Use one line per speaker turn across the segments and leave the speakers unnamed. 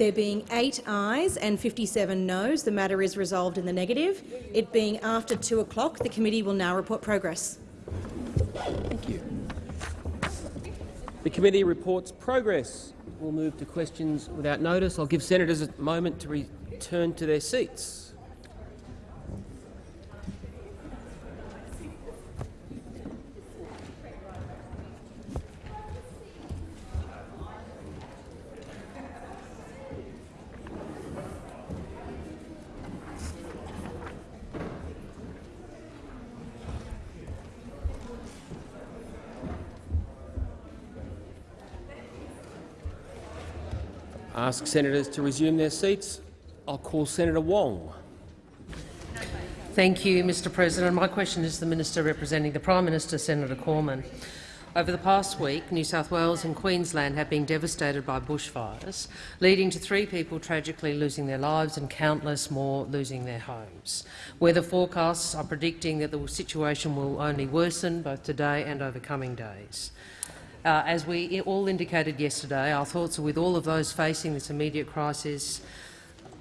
There being eight ayes and 57 noes, the matter is resolved in the negative. It being after 2 o'clock, the committee will now report progress.
Thank you. The committee reports progress. We'll move to questions without notice. I'll give senators a moment to return to their seats. Ask senators to resume their seats. I'll call Senator Wong.
Thank you, Mr President. My question is to the Minister representing the Prime Minister, Senator Cormann. Over the past week, New South Wales and Queensland have been devastated by bushfires, leading to three people tragically losing their lives and countless more losing their homes. Weather forecasts are predicting that the situation will only worsen both today and over coming days. Uh, as we all indicated yesterday, our thoughts are with all of those facing this immediate crisis.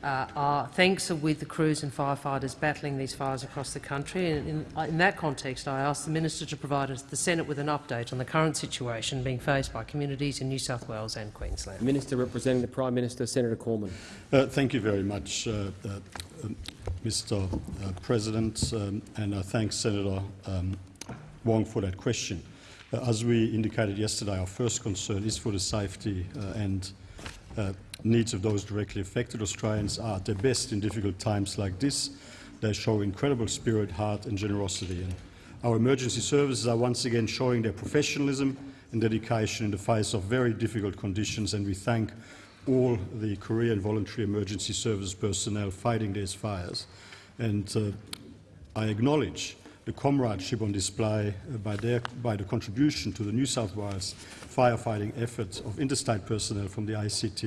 Uh, our thanks are with the crews and firefighters battling these fires across the country. And in, uh, in that context, I ask the Minister to provide us, the Senate with an update on the current situation being faced by communities in New South Wales and Queensland.
Minister representing the Prime Minister, Senator Cormann.
Uh, thank you very much, uh, uh, Mr President, um, and I thank Senator um, Wong for that question. Uh, as we indicated yesterday, our first concern is for the safety uh, and uh, needs of those directly affected. Australians are at their best in difficult times like this. They show incredible spirit, heart and generosity. And our emergency services are once again showing their professionalism and dedication in the face of very difficult conditions, and we thank all the Korean voluntary emergency service personnel fighting these fires. And uh, I acknowledge the comradeship on display uh, by, their, by the contribution to the New South Wales firefighting efforts of interstate personnel from the ACT,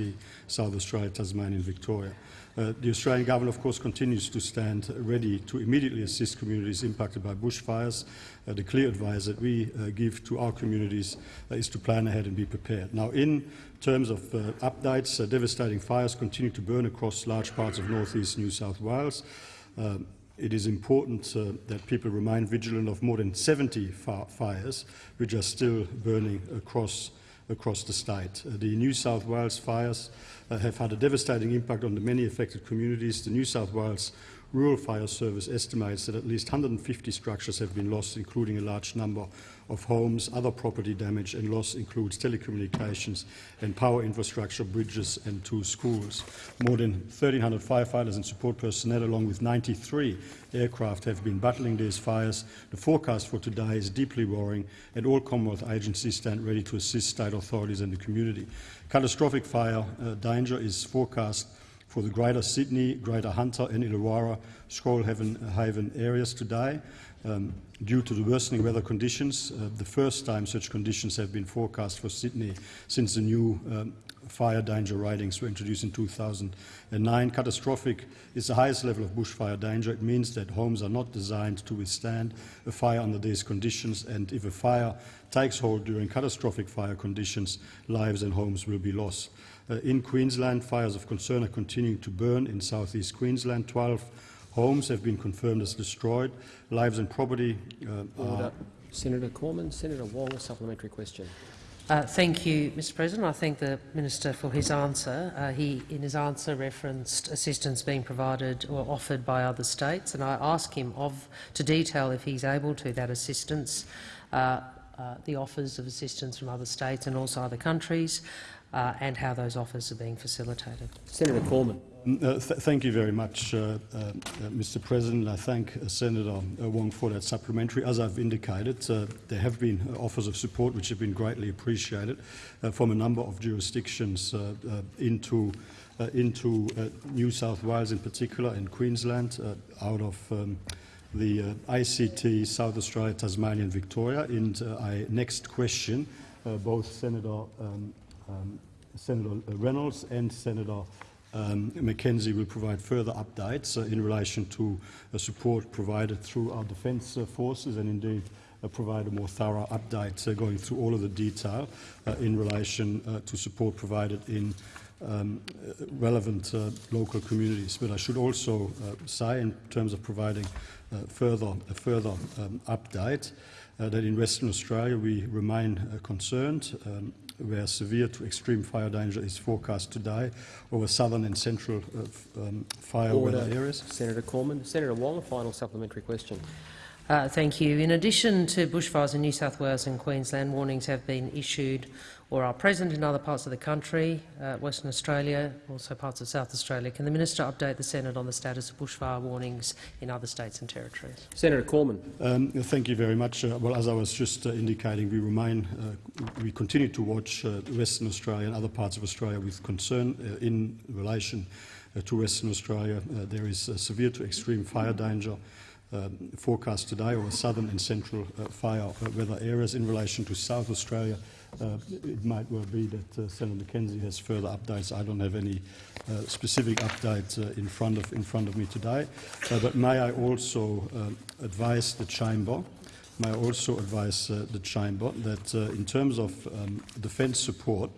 South Australia, Tasmania and Victoria. Uh, the Australian government, of course, continues to stand ready to immediately assist communities impacted by bushfires. Uh, the clear advice that we uh, give to our communities uh, is to plan ahead and be prepared. Now, in terms of uh, updates, devastating fires continue to burn across large parts of northeast New South Wales. Um, it is important uh, that people remain vigilant of more than 70 fires which are still burning across, across the state. Uh, the New South Wales fires uh, have had a devastating impact on the many affected communities. The New South Wales Rural Fire Service estimates that at least 150 structures have been lost, including a large number of homes. Other property damage and loss includes telecommunications and power infrastructure, bridges and two schools. More than 1,300 firefighters and support personnel, along with 93 aircraft, have been battling these fires. The forecast for today is deeply worrying, and all Commonwealth agencies stand ready to assist state authorities and the community. Catastrophic fire uh, danger is forecast for the Greater Sydney, Greater Hunter and Illawarra Shoalhaven Haven areas today. Um, due to the worsening weather conditions, uh, the first time such conditions have been forecast for Sydney since the new um, fire danger ratings were introduced in 2009. Catastrophic is the highest level of bushfire danger. It means that homes are not designed to withstand a fire under these conditions, and if a fire takes hold during catastrophic fire conditions, lives and homes will be lost. Uh, in Queensland, fires of concern are continuing to burn in southeast Queensland. 12 homes have been confirmed as destroyed. Lives and property uh, are...
Senator Cormann. Senator Wong, a supplementary question.
Uh, thank you, Mr President. I thank the Minister for his answer. Uh, he, in his answer, referenced assistance being provided or offered by other states, and I ask him of, to detail, if he's able to, that assistance, uh, uh the offers of assistance from other states and also other countries, uh, and how those offers are being facilitated.
Senator Cormann.
Mm, uh, th thank you very much, uh, uh, uh Mr. President. I thank uh, Senator Wong for that supplementary. As I've indicated, there have been offers of support which have been greatly appreciated from a number of jurisdictions into, into New South Wales in particular and Queensland out of um, the ACT, South Australia, Tasmania and Victoria. And I next question both Senator um, um, Senator Reynolds and Senator um, McKenzie will provide further updates uh, in relation to uh, support provided through our defence uh, forces and indeed uh, provide a more thorough update uh, going through all of the detail uh, in relation to support provided in um, relevant local communities. But I should also say, in terms of providing further, a further um, update, that in Western Australia we remain uh, concerned um, where severe to extreme fire danger is forecast today over southern and central uh, um, fire
Order.
weather areas.
Senator Cormann. Senator Wong, a final supplementary question.
Uh, thank you. In addition to bushfires in New South Wales and Queensland, warnings have been issued or are present in other parts of the country, uh, Western Australia, also parts of South Australia. Can the minister update the Senate on the status of bushfire warnings in other states and territories?
Senator Cormann.
Um, thank you very much. Uh, well, as I was just uh, indicating, we remain, uh, we continue to watch uh, Western Australia and other parts of Australia with concern uh, in relation uh, to Western Australia. Uh, there is uh, severe to extreme fire danger um, forecast today over southern and central uh, fire uh, weather areas. In relation to South Australia, uh, it might well be that uh, Senator McKenzie has further updates. I don't have any uh, specific updates uh, in, front of, in front of me today. But may I also advise the chamber May I also advise the chamber that in terms of um, defence support,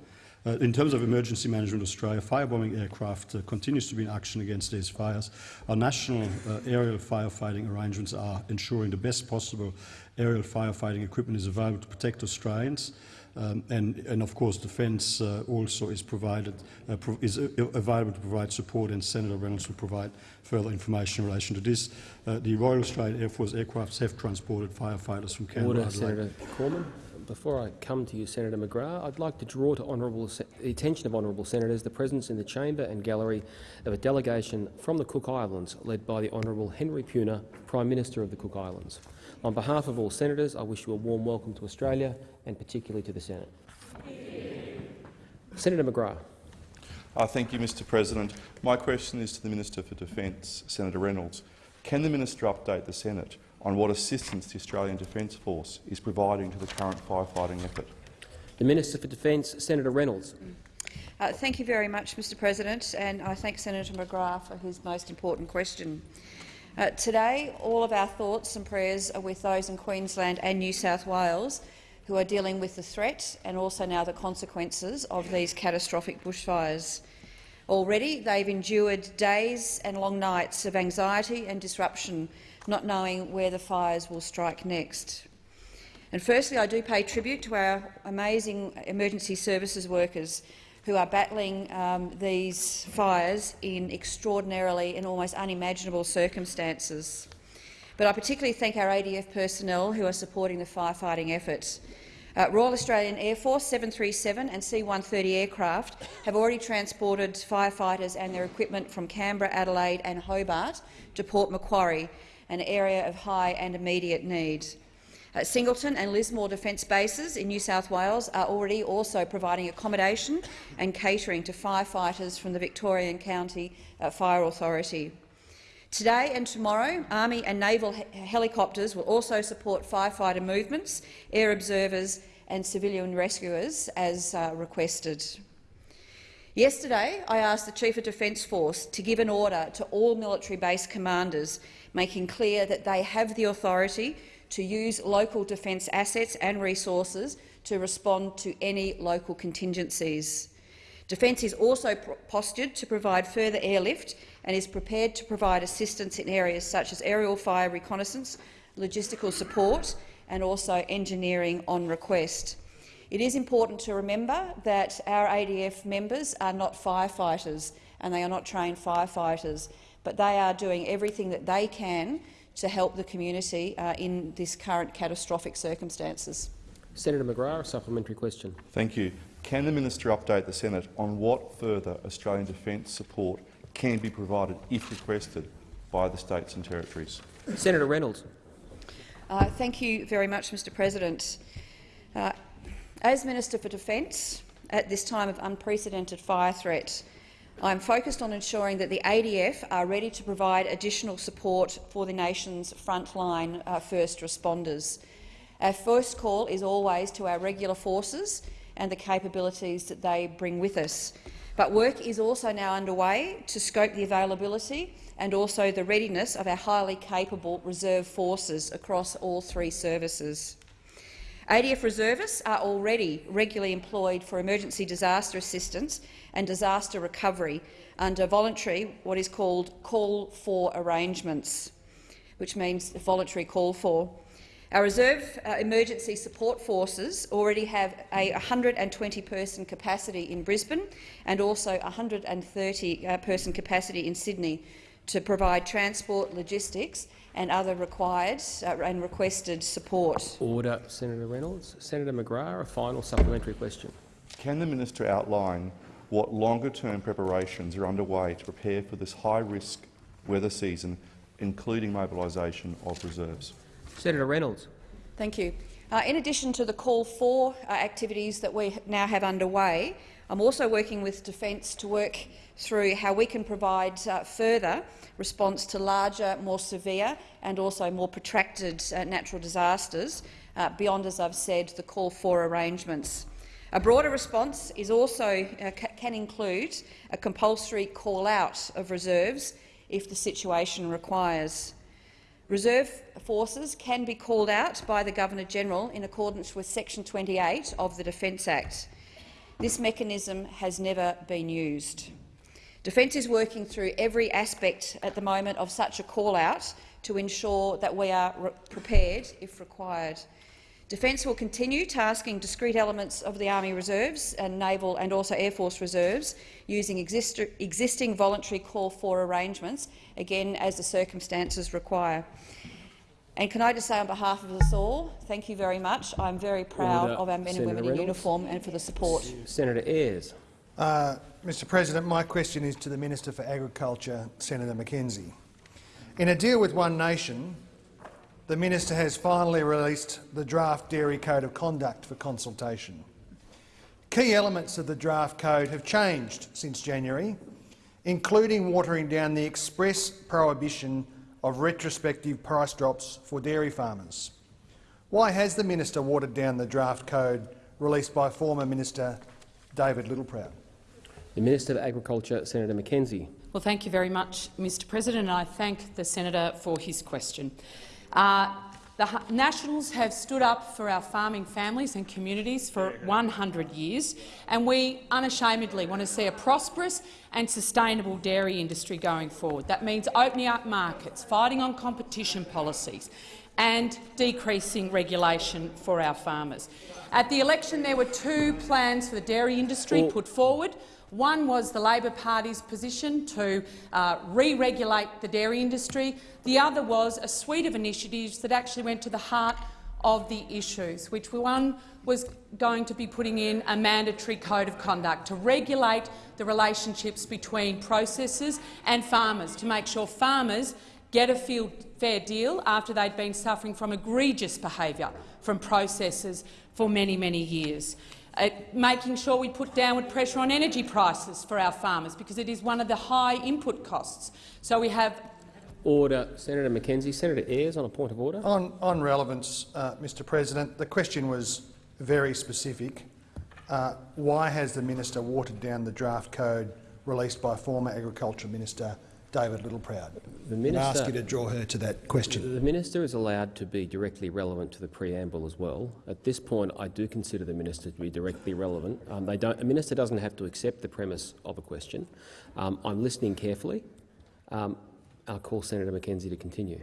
uh, in terms of emergency management Australia, firebombing aircraft uh, continues to be in action against these fires. Our national uh, aerial firefighting arrangements are ensuring the best possible aerial firefighting equipment is available to protect Australians. Um, and, and of course, Defence uh, also is provided uh, pro is uh, available to provide support, and Senator Reynolds will provide further information in relation to this. Uh, the Royal Australian Air Force aircrafts have transported firefighters from Canberra.
Order, Senator Cormann. Before I come to you, Senator McGrath, I'd like to draw to honourable the attention of honourable senators the presence in the chamber and gallery of a delegation from the Cook Islands led by the Honourable Henry Puna, Prime Minister of the Cook Islands. On behalf of all senators, I wish you a warm welcome to Australia and particularly to the Senate. Senator McGrath.
Uh, thank you, Mr President. My question is to the Minister for Defence, Senator Reynolds. Can the minister update the Senate on what assistance the Australian Defence Force is providing to the current firefighting effort?
The Minister for Defence, Senator Reynolds.
Uh, thank you very much, Mr President, and I thank Senator McGrath for his most important question. Uh, today, all of our thoughts and prayers are with those in Queensland and New South Wales who are dealing with the threat and also now the consequences of these catastrophic bushfires. Already, they've endured days and long nights of anxiety and disruption, not knowing where the fires will strike next. And firstly, I do pay tribute to our amazing emergency services workers who are battling um, these fires in extraordinarily and almost unimaginable circumstances. But I particularly thank our ADF personnel who are supporting the firefighting efforts. Uh, Royal Australian Air Force 737 and C-130 aircraft have already transported firefighters and their equipment from Canberra, Adelaide and Hobart to Port Macquarie, an area of high and immediate need. Singleton and Lismore Defence bases in New South Wales are already also providing accommodation and catering to firefighters from the Victorian Country uh, Fire Authority. Today and tomorrow, Army and Naval he helicopters will also support firefighter movements, air observers and civilian rescuers as uh, requested. Yesterday, I asked the Chief of Defence Force to give an order to all military base commanders, making clear that they have the authority to use local defence assets and resources to respond to any local contingencies. Defence is also postured to provide further airlift and is prepared to provide assistance in areas such as aerial fire reconnaissance, logistical support and also engineering on request. It is important to remember that our ADF members are not firefighters and they are not trained firefighters, but they are doing everything that they can to help the community uh, in this current catastrophic circumstances.
Senator McGrath, a supplementary question.
Thank you. Can the minister update the Senate on what further Australian defence support can be provided if requested by the states and territories?
Senator Reynolds.
Uh, thank you very much, Mr President. Uh, as Minister for Defence, at this time of unprecedented fire threat, I am focused on ensuring that the ADF are ready to provide additional support for the nation's frontline uh, first responders. Our first call is always to our regular forces and the capabilities that they bring with us. But work is also now underway to scope the availability and also the readiness of our highly capable reserve forces across all three services. ADF reservists are already regularly employed for emergency disaster assistance and disaster recovery under voluntary, what is called call for arrangements, which means voluntary call for. Our reserve uh, emergency support forces already have a 120-person capacity in Brisbane and also 130-person capacity in Sydney to provide transport, logistics and other required uh, and requested support.
Order, Senator Reynolds. Senator McGrath, a final supplementary question.
Can the minister outline what longer-term preparations are underway to prepare for this high-risk weather season, including mobilisation of reserves?
Senator Reynolds.
Thank you. Uh, in addition to the call for uh, activities that we now have underway, I'm also working with Defence to work through how we can provide uh, further response to larger, more severe and also more protracted uh, natural disasters uh, beyond, as I've said, the call for arrangements. A broader response is also uh, can include a compulsory call-out of reserves if the situation requires. Reserve forces can be called out by the Governor-General in accordance with section 28 of the Defence Act. This mechanism has never been used. Defence is working through every aspect at the moment of such a call-out to ensure that we are prepared if required. Defence will continue tasking discrete elements of the Army Reserves and Naval and also Air Force Reserves using exist existing voluntary call-for arrangements, again as the circumstances require. And can I just say on behalf of us all, thank you very much. I'm very proud
Order.
of our men
Senator
and women
Reynolds.
in uniform and for the support.
Senator Ayres.
Uh, Mr President, my question is to the Minister for Agriculture, Senator McKenzie. In a deal with One Nation, the minister has finally released the draft Dairy Code of Conduct for consultation. Key elements of the draft code have changed since January, including watering down the express prohibition of retrospective price drops for dairy farmers. Why has the minister watered down the draft code released by former Minister David Littleproud?
The Minister for Agriculture, Senator McKenzie.
Well, thank you very much, Mr President, and I thank the senator for his question. Uh, the Nationals have stood up for our farming families and communities for 100 years, and we unashamedly want to see a prosperous and sustainable dairy industry going forward. That means opening up markets, fighting on competition policies and decreasing regulation for our farmers. At the election, there were two plans for the dairy industry put forward. One was the Labor Party's position to uh, re-regulate the dairy industry. The other was a suite of initiatives that actually went to the heart of the issues, which one was going to be putting in a mandatory code of conduct to regulate the relationships between processors and farmers, to make sure farmers get a field fair deal after they'd been suffering from egregious behaviour from processors for many, many years. Uh, making sure we put downward pressure on energy prices for our farmers because it is one of the high input costs. So we have
Order, Senator McKenzie. Senator Ayres on a point of order.
On, on relevance, uh, Mr President, the question was very specific. Uh, why has the minister watered down the draft code released by former Agriculture Minister David Littleproud?
The
And I ask
minister-
you to draw her to that question.
The minister is allowed to be directly relevant to the preamble as well. At this point, I do consider the minister to be directly relevant. Um, they don't, a minister doesn't have to accept the premise of a question. Um, I'm listening carefully. Um, I'll call Senator McKenzie to continue.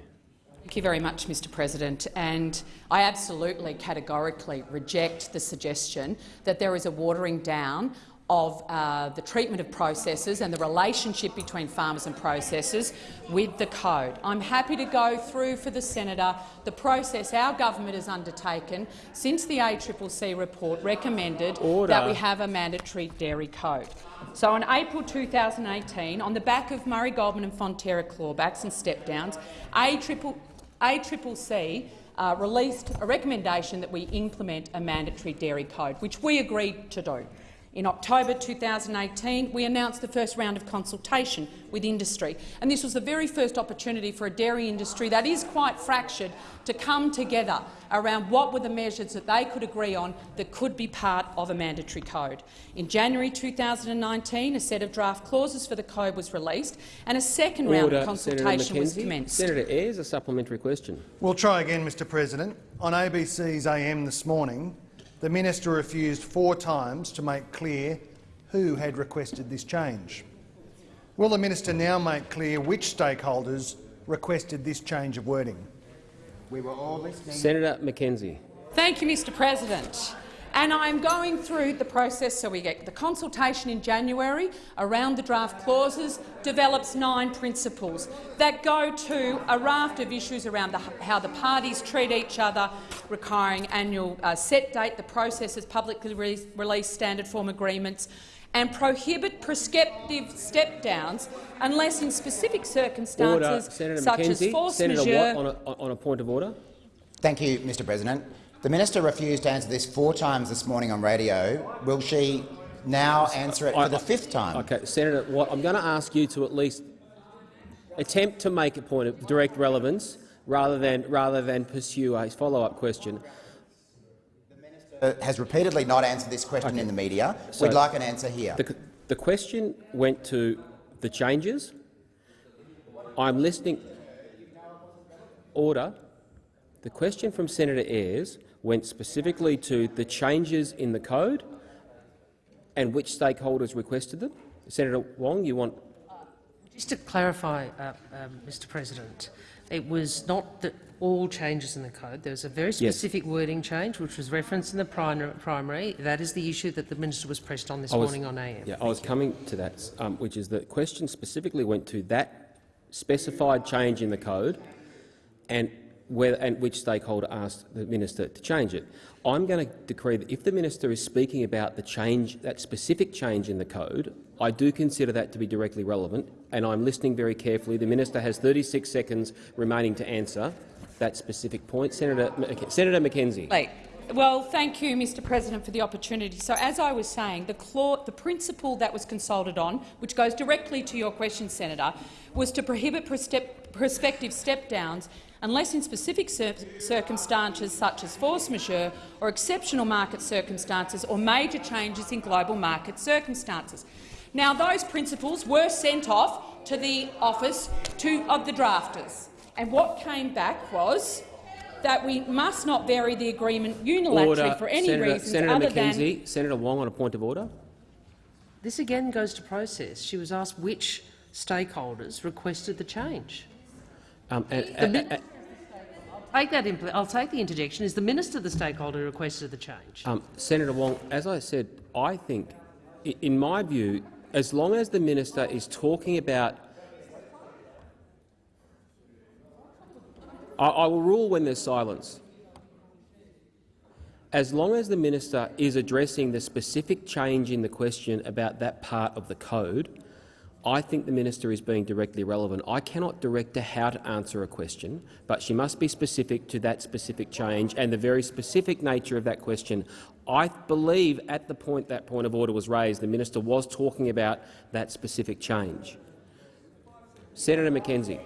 Thank you very much, Mr President. And I absolutely categorically reject the suggestion that there is a watering down of uh, the treatment of processors and the relationship between farmers and processors with the code. I'm happy to go through for the senator the process our government has undertaken since the ACCC report recommended
Order.
that we have a mandatory dairy code. So in April 2018, on the back of Murray Goulburn and Fonterra clawbacks and step-downs, ACCC uh, released a recommendation that we implement a mandatory dairy code, which we agreed to do. In October 2018, we announced the first round of consultation with industry, and this was the very first opportunity for a dairy industry that is quite fractured to come together around what were the measures that they could agree on that could be part of a mandatory code. In January 2019, a set of draft clauses for the code was released, and a second round of consultation was commenced.
Senator Ayres, a supplementary question.
We'll try again, Mr President. On ABC's AM this morning, the minister refused four times to make clear who had requested this change. Will the minister now make clear which stakeholders requested this change of wording?
We were all listening.
Senator McKenzie.
Thank you, Mr President. And I'm going through the process so we get the consultation in January around the draft clauses develops nine principles that go to a raft of issues around the, how the parties treat each other, requiring annual uh, set date, the process is publicly re released standard form agreements, and prohibit prescriptive step-downs unless in specific circumstances
Order. Senator
such
McKenzie.
as force
Senator
majeure
Watt on a, on a point of order.
Thank you, Mr President. The minister refused to answer this four times this morning on radio. Will she now answer it for the fifth time?
Okay, Senator Watt, I'm going to ask you to at least attempt to make a point of direct relevance rather than, rather than pursue a follow-up question.
The minister has repeatedly not answered this question in the media.
So-
We'd like an answer here.
The, the question went to the changes. I'm listening. Order. The question from Senator Ayres went specifically to the changes in the code and which stakeholders requested them. Senator Wong, you want
Just to clarify, uh, um, Mr President, it was not that all changes in the code. There was a very specific wording change which was referenced in the primary. That is the issue that the minister was pressed on this
was-
morning on AM.
Yeah, I was coming to that, um, which is the question specifically went to that specified change in the code and, and which stakeholder asked the minister to change it. I'm going to decree that if the minister is speaking about the change, that specific change in the code, I do consider that to be directly relevant, and I'm listening very carefully. The minister has 36 seconds remaining to answer that specific point. Senator, Senator McKenzie.
Late. Well, thank you, Mr President, for the opportunity. So, as I was saying, the, clause, the principle that was consulted on, which goes directly to your question, Senator, was to prohibit prospective step-downs unless in specific cir circumstances such as force majeure or exceptional market circumstances or major changes in global market circumstances. Now, those principles were sent off to the office to, of the drafters, and what came back was that we must not vary the agreement unilaterally
Order.
for any
Senator,
reasons
Senator
other
McKenzie.
than
Senator Wong on a point of order.
This again goes to process. She was asked which stakeholders requested the change.
Um, and-
The mi- Take that I'll take the interjection. Is the minister the stakeholder who requested the change?
Um, Senator Wong, as I said, I think, in my view, as long as the minister is talking about I, I will rule when there's silence. As long as the minister is addressing the specific change in the question about that part of the code, I think the minister is being directly relevant. I cannot direct her how to answer a question, but she must be specific to that specific change and the very specific nature of that question. I believe at the point that point of order was raised, the minister was talking about that specific change. Senator McKenzie.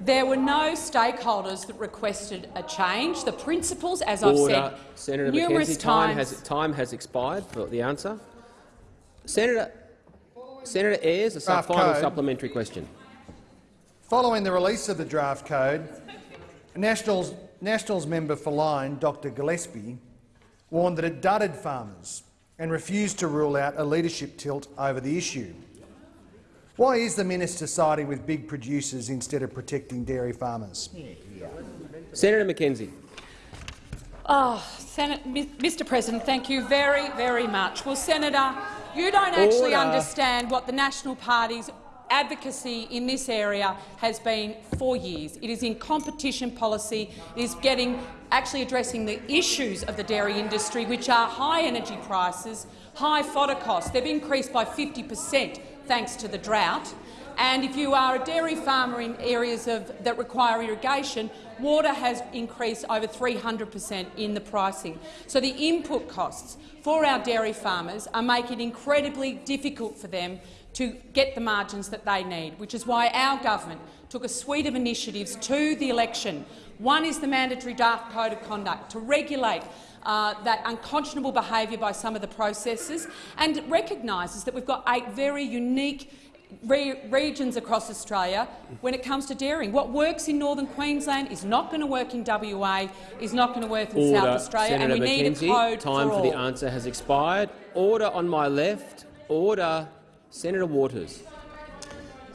there were no stakeholders that requested a change. The principles, as I've said
Senator
numerous
McKenzie, time
times,
has, time has expired for the answer. Senator, Senator Ayres, a sub
Draft
final
code.
supplementary question.
Following the release of the draft code, Nationals, Nationals member for Lyne, Dr Gillespie, warned that it dudded farmers and refused to rule out a leadership tilt over the issue. Why is the minister siding with big producers instead of protecting dairy farmers?
Senator McKenzie.
Oh, ah, Senate, Mr President, thank you very, very much. Well, Senator, you don't actually
Order.
understand what the National Party's advocacy in this area has been for years. It is in competition policy. It is getting actually addressing the issues of the dairy industry, which are high energy prices, high fodder costs. They've increased by 50 per cent thanks to the drought. And if you are a dairy farmer in areas of, that require irrigation, water has increased over 300 per cent in the pricing. So the input costs for our dairy farmers are making it incredibly difficult for them to get the margins that they need, which is why our government took a suite of initiatives to the election. One is the mandatory draft code of conduct to regulate uh, that unconscionable behaviour by some of the processors and recognises that we've got eight very unique re regions across Australia when it comes to dairying. What works in northern Queensland is not going to work in WA, is not going to work in
Order.
South Australia,
Senator
and we
McKenzie,
need a code
time
for
for, the answer has expired. Order on my left. Order. Senator Waters.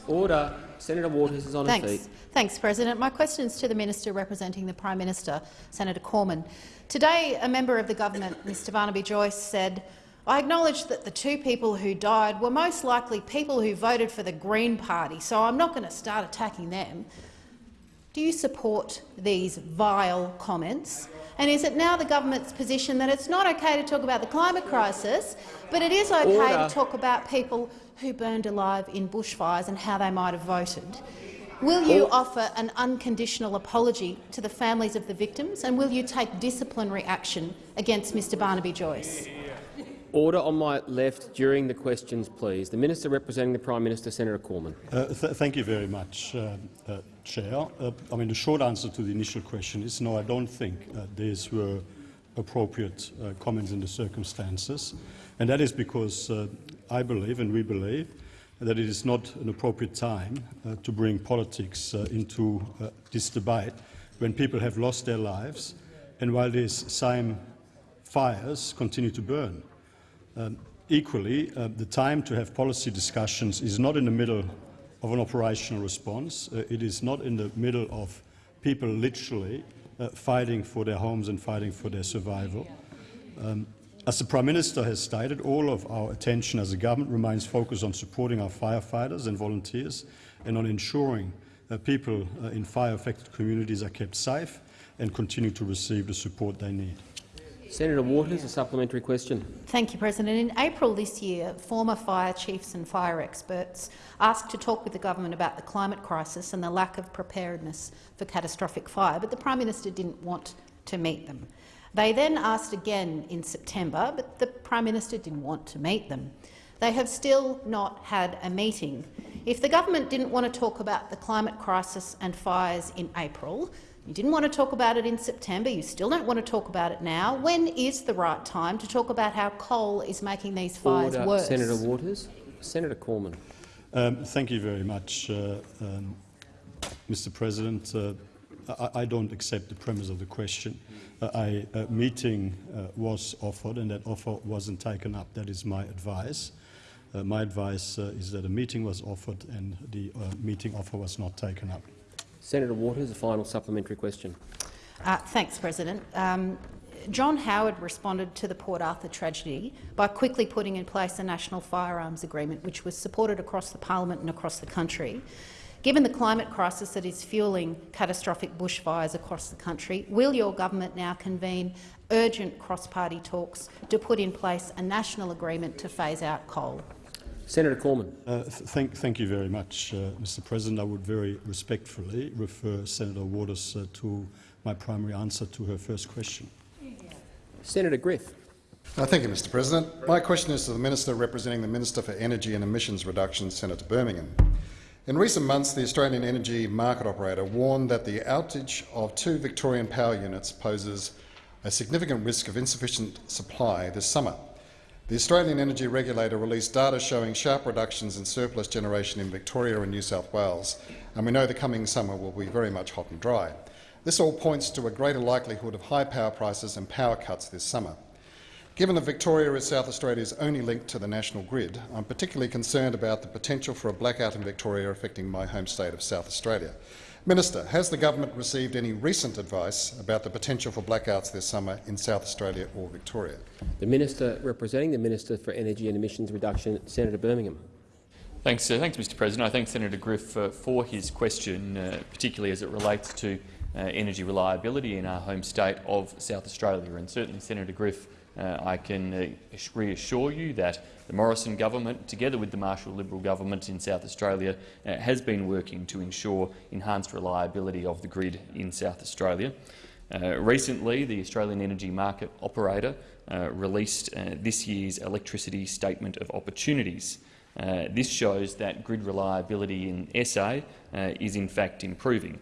Order. Senator Waters is on her feet.
Thanks, President. My question is to the Minister representing the Prime Minister, Senator Cormann. Today, a member of the government, Mr Barnaby Joyce, said, I acknowledge that the two people who died were most likely people who voted for the Green Party, so I'm not going to start attacking them. Do you support these vile comments? And is it now the government's position that it's not okay to talk about the climate crisis, but it is okay
Order.
to talk about people who burned alive in bushfires and how they might have voted? Will you offer an unconditional apology to the families of the victims, and will you take disciplinary action against Mr Barnaby Joyce?
Order on my left during the questions, please. The Minister representing the Prime Minister, Senator Cormann.
Uh, th thank you very much, uh, uh, Chair. Uh, I mean, the short answer to the initial question is no, I don't think uh, these were appropriate uh, comments in the circumstances, and that is because I believe, and we believe, that it is not an appropriate time to bring politics into this debate when people have lost their lives and while these same fires continue to burn. Um, equally, uh, the time to have policy discussions is not in the middle of an operational response. Uh, it is not in the middle of people literally uh, fighting for their homes and fighting for their survival. Um, as the Prime Minister has stated, all of our attention as a government remains focused on supporting our firefighters and volunteers and on ensuring that people uh, in fire-affected communities are kept safe and continue to receive the support they need.
Senator Waters, a supplementary question.
Thank you, President. In April this year, former fire chiefs and fire experts asked to talk with the government about the climate crisis and the lack of preparedness for catastrophic fire, but the Prime Minister didn't want to meet them. They then asked again in September, but the Prime Minister didn't want to meet them. They have still not had a meeting. If the government didn't want to talk about the climate crisis and fires in April, you didn't want to talk about it in September, you still don't want to talk about it now, when is the right time to talk about how coal is making these fires
Order.
worse?
Senator Waters. Senator Cormann.
Um, thank you very much, uh, um, Mr. President. Uh, I, I don't accept the premise of the question. Uh, a, a meeting uh, was offered and that offer wasn't taken up. That is my advice. Uh, my advice uh, is that a meeting was offered and the uh, meeting offer was not taken up.
Senator Waters, a final supplementary question.
Uh, thanks, President. Um, John Howard responded to the Port Arthur tragedy by quickly putting in place a national firearms agreement, which was supported across the parliament and across the country. Given the climate crisis that is fueling catastrophic bushfires across the country, will your government now convene urgent cross-party talks to put in place a national agreement to phase out coal?
Senator Cormann.
Uh, th thank, thank you very much, uh, Mr. President. I would very respectfully refer Senator Waters uh, to my primary answer to her first question.
Senator Griff.
Uh, thank you, Mr President. My question is to the Minister representing the Minister for Energy and Emissions Reduction, Senator Birmingham. In recent months, the Australian energy market operator warned that the outage of two Victorian power units poses a significant risk of insufficient supply this summer. The Australian Energy Regulator released data showing sharp reductions in surplus generation in Victoria and New South Wales, and we know the coming summer will be very much hot and dry. This all points to a greater likelihood of high power prices and power cuts this summer. Given that Victoria is South Australia's only link to the national grid, I'm particularly concerned about the potential for a blackout in Victoria affecting my home state of South Australia. Minister, has the government received any recent advice about the potential for blackouts this summer in South Australia or Victoria?
The Minister representing the Minister for Energy and Emissions Reduction, Senator Birmingham.
Thanks, uh, thanks, Mr. President. I thank Senator Griff uh, for his question, uh, particularly as it relates to uh, energy reliability in our home state of South Australia. And certainly, Senator Griff uh, I can uh, reassure you that the Morrison government, together with the Marshall Liberal government in South Australia, uh, has been working to ensure enhanced reliability of the grid in South Australia. Uh, recently, the Australian Energy Market Operator uh, released uh, this year's Electricity Statement of Opportunities. This shows that grid reliability in SA is in fact improving.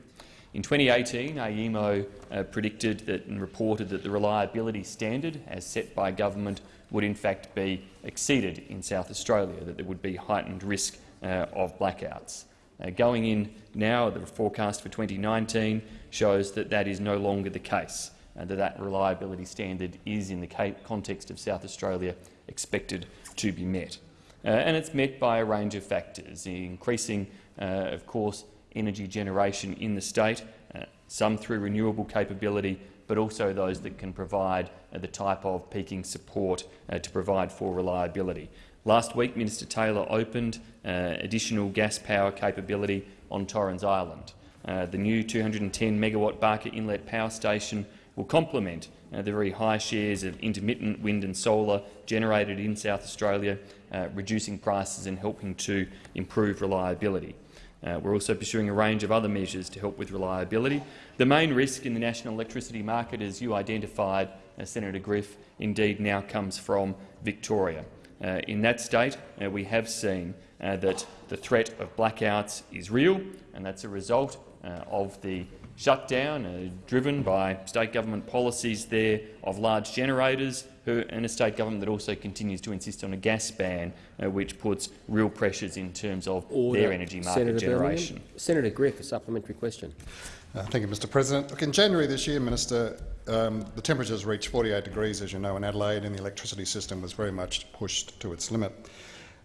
In 2018, AEMO uh, predicted that and reported that the reliability standard, as set by government, would in fact be exceeded in South Australia, that there would be heightened risk uh, of blackouts. Uh, going in now, the forecast for 2019 shows that that is no longer the case, and that that reliability standard is, in the context of South Australia, expected to be met. Uh, and it's met by a range of factors, increasing, uh, of course, energy generation in the state, uh, some through renewable capability, but also those that can provide uh, the type of peaking support uh, to provide for reliability. Last week, Minister Taylor opened uh, additional gas power capability on Torrens Island. Uh, the new 210 megawatt Barker Inlet Power Station will complement uh, the very high shares of intermittent wind and solar generated in South Australia, uh, reducing prices and helping to improve reliability. Uh, we're also pursuing a range of other measures to help with reliability. The main risk in the national electricity market, as you identified, uh, Senator Griff, indeed now comes from Victoria. Uh, in that state, uh, we have seen uh, that the threat of blackouts is real, and that's a result uh, of the shutdown driven by state government policies there of large generators who, and a state government that also continues to insist on a gas ban, uh, which puts real pressures in terms of
Order.
their energy market
Senator
generation.
Birmingham. Senator Griff, a supplementary question.
Uh, thank you, Mr President. Look, in January this year, Minister, um, the temperatures reached 48 degrees, as you know, in Adelaide, and the electricity system was very much pushed to its limit.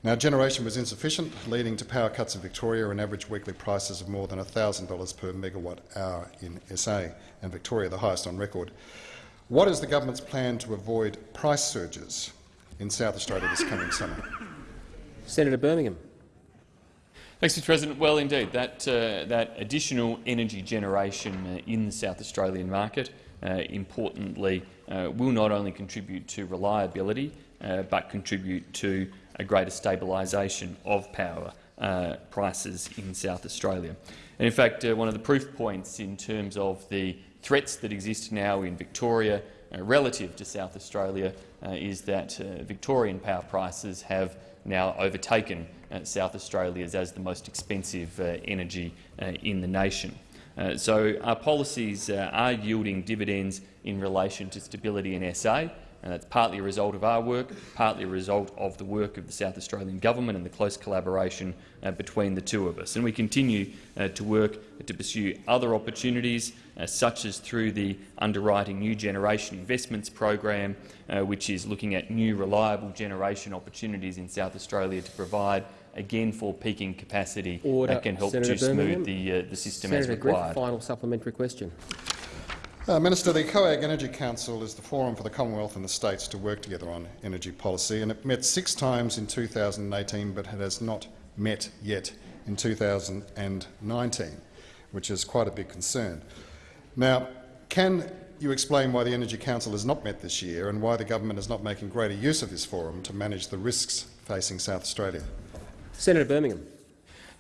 Now, generation was insufficient, leading to power cuts in Victoria and average weekly prices of more than $1,000 per megawatt hour in SA, and Victoria the highest on record. What is the government's plan to avoid price surges in South Australia this coming summer?
Senator Birmingham.
Thanks, Mr President. Well, indeed, that, uh, that additional energy generation uh, in the South Australian market, uh, importantly, uh, will not only contribute to reliability, uh, but contribute to a greater stabilisation of power uh, prices in South Australia. And in fact, one of the proof points in terms of the threats that exist now in Victoria relative to South Australia is that Victorian power prices have now overtaken uh, South Australia's as the most expensive uh, energy uh, in the nation. so our policies are yielding dividends in relation to stability in SA, and that's partly a result of our work, partly a result of the work of the South Australian government and the close collaboration uh, between the two of us. And we continue uh, to work to pursue other opportunities, uh, such as through the Underwriting New Generation Investments program, uh, which is looking at new reliable generation opportunities in South Australia to provide again for peaking capacity
Order.
that can help
Senator
to
Birmingham.
smooth the, uh, the system
Senator
as required.
Griff, final supplementary question.
Uh, Minister, the COAG Energy Council is the forum for the Commonwealth and the states to work together on energy policy, and it met six times in 2018, but it has not met yet in 2019, which is quite a big concern. Now, can you explain why the Energy Council has not met this year and why the government is not making greater use of this forum to manage the risks facing South Australia?
Senator Birmingham.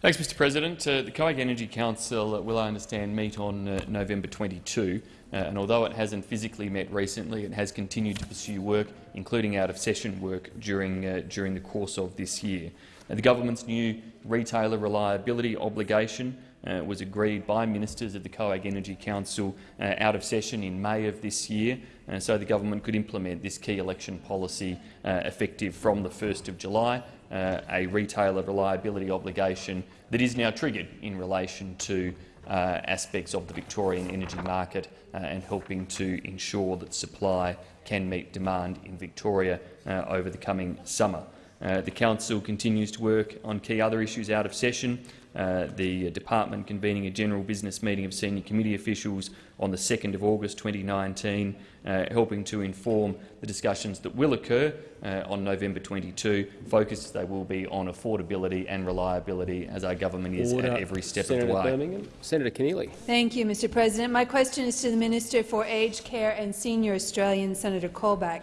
Thanks, Mr President. Uh, the COAG Energy Council uh, will, I understand, meet on uh, November 22, uh, and although it hasn't physically met recently, it has continued to pursue work, including out-of-session work, during, uh, during the course of this year. The government's new retailer reliability obligation uh, was agreed by ministers of the COAG Energy Council uh, out of session in May of this year, uh, so the government could implement this key election policy uh, effective from the 1st of July, uh, a retailer reliability obligation that is now triggered in relation to uh, aspects of the Victorian energy market and helping to ensure that supply can meet demand in Victoria over the coming summer. The Council continues to work on key other issues out of session, uh, the department convening a general business meeting of senior committee officials on the 2nd of August 2019, uh, helping to inform the discussions that will occur uh, on November 22, focused they will be on affordability and reliability as our government is
Order.
at every step
Senator
of the way.
Birmingham. Senator Keneally.
Thank you, Mr President. My question is to the Minister for Aged Care and Senior Australians, Senator Colbeck.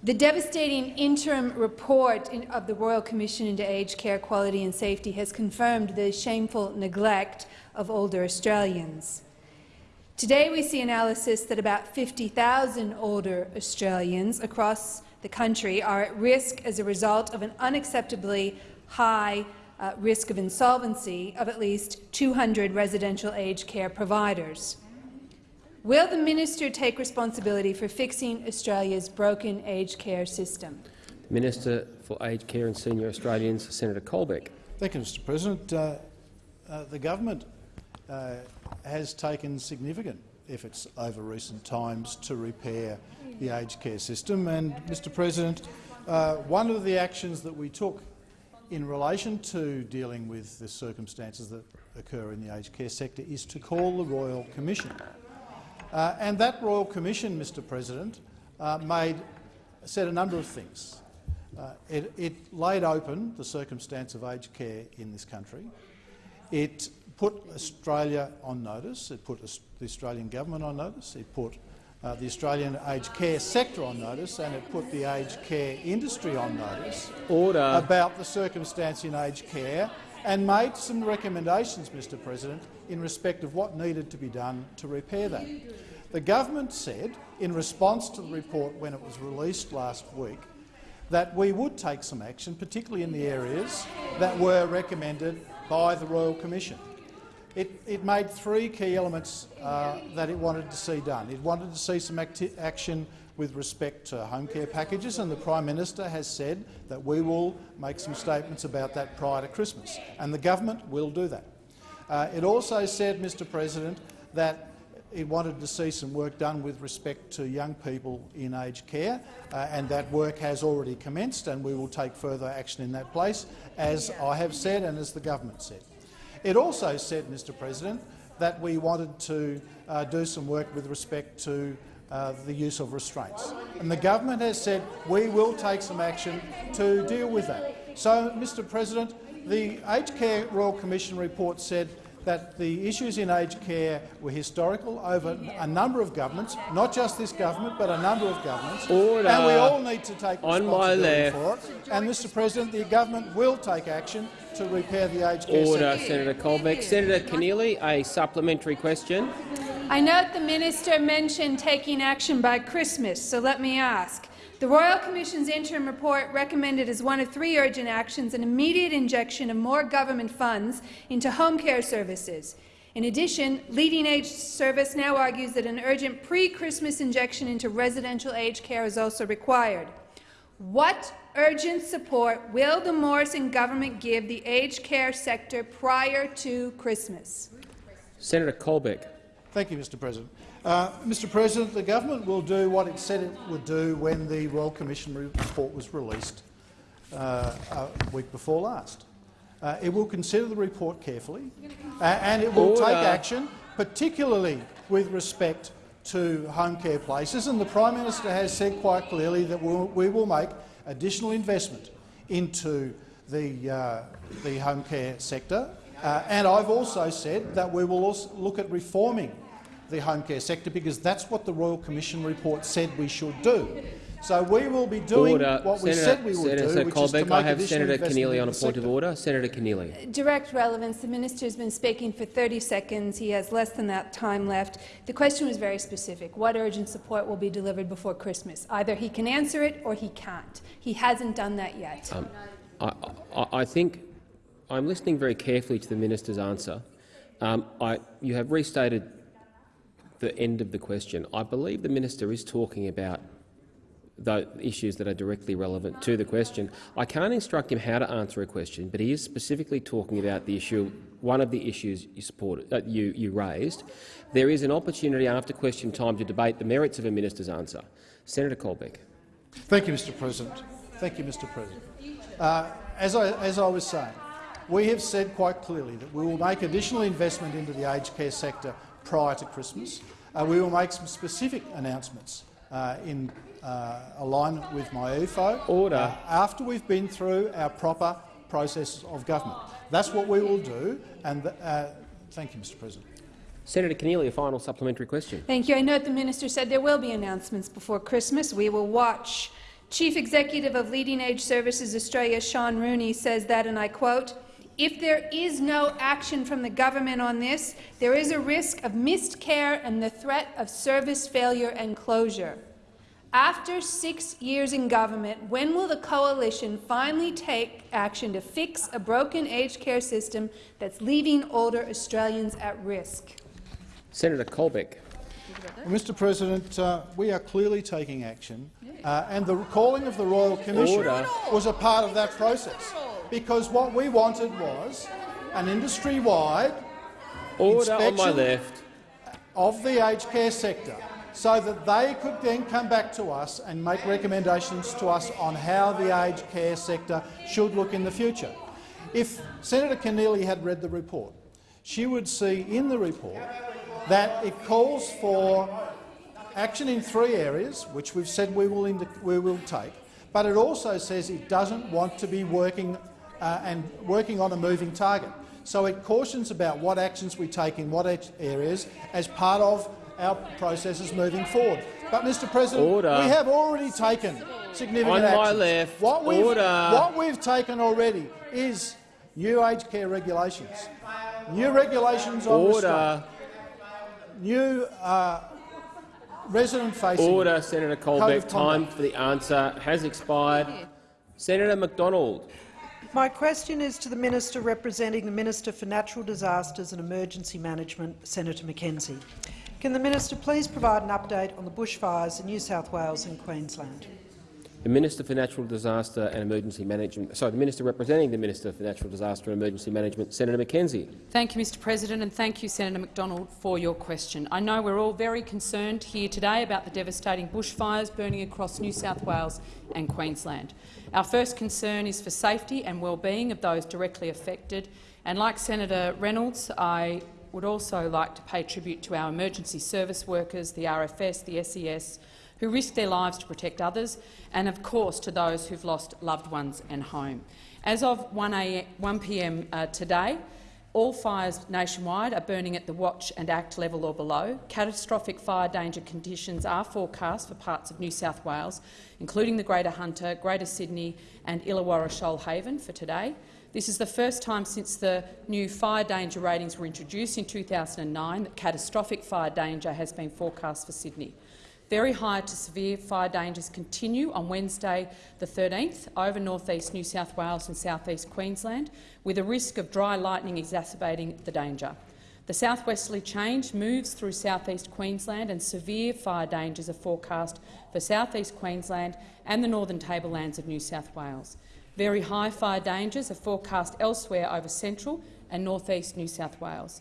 The devastating interim report in, of the Royal Commission into Aged Care Quality and Safety has confirmed the shameful neglect of older Australians. Today we see analysis that about 50,000 older Australians across the country are at risk as a result of an unacceptably high uh, risk of insolvency of at least 200 residential aged care providers. Will the minister take responsibility for fixing Australia's broken aged care system?
Minister for Aged Care and Senior Australians, Senator Colbeck.
Thank you, Mr President. Uh, uh, the government uh, has taken significant efforts over recent times to repair the aged care system. And, Mr President, uh, one of the actions that we took in relation to dealing with the circumstances that occur in the aged care sector is to call the Royal Commission. Uh, and that Royal Commission, Mr President, uh, made, said a number of things. Uh, it, it, laid open the circumstance of aged care in this country. It put Australia on notice. It put the Australian government on notice. It put uh, the Australian aged care sector on notice and it put the aged care industry on notice
Order.
about the circumstance in aged care and made some recommendations, Mr President, in respect of what needed to be done to repair that. The government said, in response to the report when it was released last week, that we would take some action, particularly in the areas that were recommended by the Royal Commission. It, it made three key elements uh, that it wanted to see done. It wanted to see some action with respect to home care packages, and the Prime Minister has said that we will make some statements about that prior to Christmas, and the government will do that. Uh, it also said, Mr President, that it wanted to see some work done with respect to young people in aged care, uh, and that work has already commenced, and we will take further action in that place, as I have said and as the government said. It also said, Mr President, that we wanted to uh, do some work with respect to uh, the use of restraints. And the government has said we will take some action to deal with that. So, Mr President, the Aged Care Royal Commission report said that the issues in aged care were historical over a number of governments, not just this government, but a number of governments,
Order.
and we all need to take
On my
responsibility for it. And, Mr President, the government will take action to repair the aged care
Order. Senator Colbeck. Senator Keneally, a supplementary question.
I note the minister mentioned taking action by Christmas, so let me ask. The Royal Commission's interim report recommended as one of three urgent actions an immediate injection of more government funds into home care services. In addition, Leading Age Service now argues that an urgent pre-Christmas injection into residential aged care is also required. What urgent support will the Morrison government give the aged care sector prior to Christmas?
Senator Colbeck.
Thank you, Mr President. Uh, Mr President, the government will do what it said it would do when the Royal Commission report was released uh, a week before last. Uh, it will consider the report carefully and it will
Order.
take action, particularly with respect to home care places. And the Prime Minister has said quite clearly that we'll, we will make additional investment into the, uh, the home care sector. Uh, and I've also said that we will also look at reforming the home care sector because that's what the Royal Commission report said we should do. So we will be doing
order.
what we said we would
Senator
do, which is to
Colbeck,
make
I have
additional
Senator
investment
Keneally on a point
sector.
of order. Senator Keneally.
Direct relevance. The minister has been speaking for 30 seconds. He has less than that time left. The question was very specific. What urgent support will be delivered before Christmas? Either he can answer it or he can't. He hasn't done that yet.
Um, I, I, I think I'm listening very carefully to the minister's answer. Um, I, you have restated the end of the question. I believe the minister is talking about the issues that are directly relevant to the question. I can't instruct him how to answer a question, but he is specifically talking about the issue, one of the issues you, supported, uh, you, you raised. There is an opportunity after question time to debate the merits of a minister's answer. Senator Colbeck.
Thank you, Mr President. Thank you, Mr President. Uh, as, I, as I was saying, we have said quite clearly that we will make additional investment into the aged care sector prior to Christmas. Uh, we will make some specific announcements uh, in uh, alignment with MYEFO
Order.
uh, after we've been through our proper process of government. That's what we will do. And uh, thank you, Mr President.
Senator Keneally, a final supplementary question.
Thank you. I note the minister said there will be announcements before Christmas. We will watch Chief Executive of Leading Age Services Australia, Sean Rooney, says that, and I quote, if there is no action from the government on this, there is a risk of missed care and the threat of service failure and closure. After six years in government, when will the coalition finally take action to fix a broken aged care system that's leaving older Australians at risk?
Senator Colbeck.
Well, Mr President, uh, we are clearly taking action, uh, and the calling of the Royal Commission
Order.
was a part of that process, because what we wanted was an industry-wide
Order on my
inspection
left.
of the aged care sector so that they could then come back to us and make recommendations to us on how the aged care sector should look in the future. If Senator Keneally had read the report, she would see in the report that it calls for action in three areas, which we've said we will, we will take, but it also says it doesn't want to be working uh, and working on a moving target. So it cautions about what actions we take in what areas as part of our processes moving forward. But, Mr President,
Order.
we have already taken significant
On
actions.
my left.
What we've, what we've taken already is new aged care regulations, new regulations on
Order.
restraint, new uh, resident-facing
Order, Senator Colbeck. Time for the answer has expired. Senator McDonald.
My question is to the Minister representing the Minister for Natural Disasters and Emergency Management, Senator McKenzie. Can the Minister please provide an update on the bushfires in New South Wales and Queensland?
The Minister for Natural Disaster and Emergency Management, sorry, the Minister representing the Minister for Natural Disaster and Emergency Management, Senator McKenzie.
Thank you, Mr President, and thank you, Senator McDonald, for your question. I know we're all very concerned here today about the devastating bushfires burning across New South Wales and Queensland. Our first concern is for safety and well-being of those directly affected, and like Senator Reynolds, I would also like to pay tribute to our emergency service workers, the RFS, the SES, who risk their lives to protect others, and of course to those who've lost loved ones and home. As of 1pm Uh, today, all fires nationwide are burning at the Watch and Act level or below. Catastrophic fire danger conditions are forecast for parts of New South Wales, including the Greater Hunter, Greater Sydney and Illawarra Shoalhaven for today. This is the first time since the new fire danger ratings were introduced in 2009 that catastrophic fire danger has been forecast for Sydney. Very high to severe fire dangers continue on Wednesday the 13th over north east New South Wales and south east Queensland, with a risk of dry lightning exacerbating the danger. The southwesterly change moves through south east Queensland and severe fire dangers are forecast for south east Queensland and the northern tablelands of New South Wales. Very high fire dangers are forecast elsewhere over central and north east New South Wales.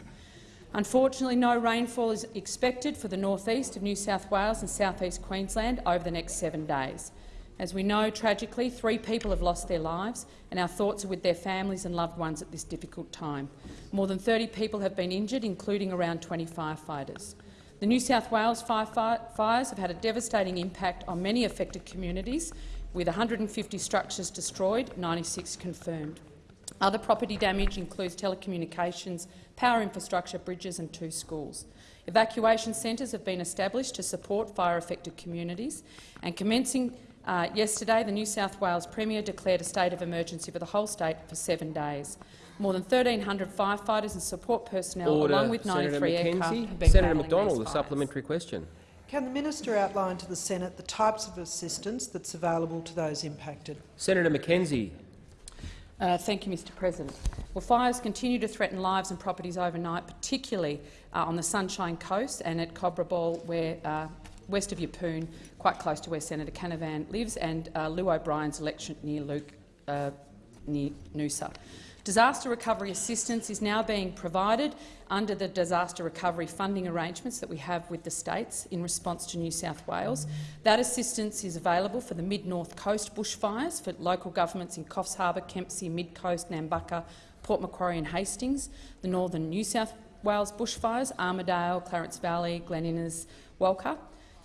Unfortunately, no rainfall is expected for the north-east of New South Wales and south-east Queensland over the next seven days. As we know, tragically, three people have lost their lives, and our thoughts are with their families and loved ones at this difficult time. More than 30 people have been injured, including around 20 firefighters. The New South Wales fires have had a devastating impact on many affected communities, with 150 structures destroyed, 96 confirmed. Other property damage includes telecommunications, power infrastructure, bridges and two schools. Evacuation centres have been established to support fire-affected communities, and commencing uh, yesterday, the New South Wales Premier declared a state of emergency for the whole state for seven days. More than 1,300 firefighters and support personnel,
Order.
along with
Senator
93 aircraft,
McKenzie.
have been
Senator
battling
McDonald,
these
a supplementary question.
Can the minister outline to the Senate the types of assistance that's available to those impacted?
Senator McKenzie.
Uh, thank you, Mr President. Well, fires continue to threaten lives and properties overnight, particularly uh, on the Sunshine Coast and at Cobraball, where, uh, west of Yeppoon, quite close to where Senator Canavan lives, and uh, Llew O'Brien's election near, Luke, uh, near Noosa. Disaster recovery assistance is now being provided under the disaster recovery funding arrangements that we have with the states in response to New South Wales. That assistance is available for the mid-north coast bushfires for local governments in Coffs Harbour, Kempsey, Mid-Coast, Nambucca, Port Macquarie and Hastings, the northern New South Wales bushfires, Armidale, Clarence Valley, Glen Innes, Walcha.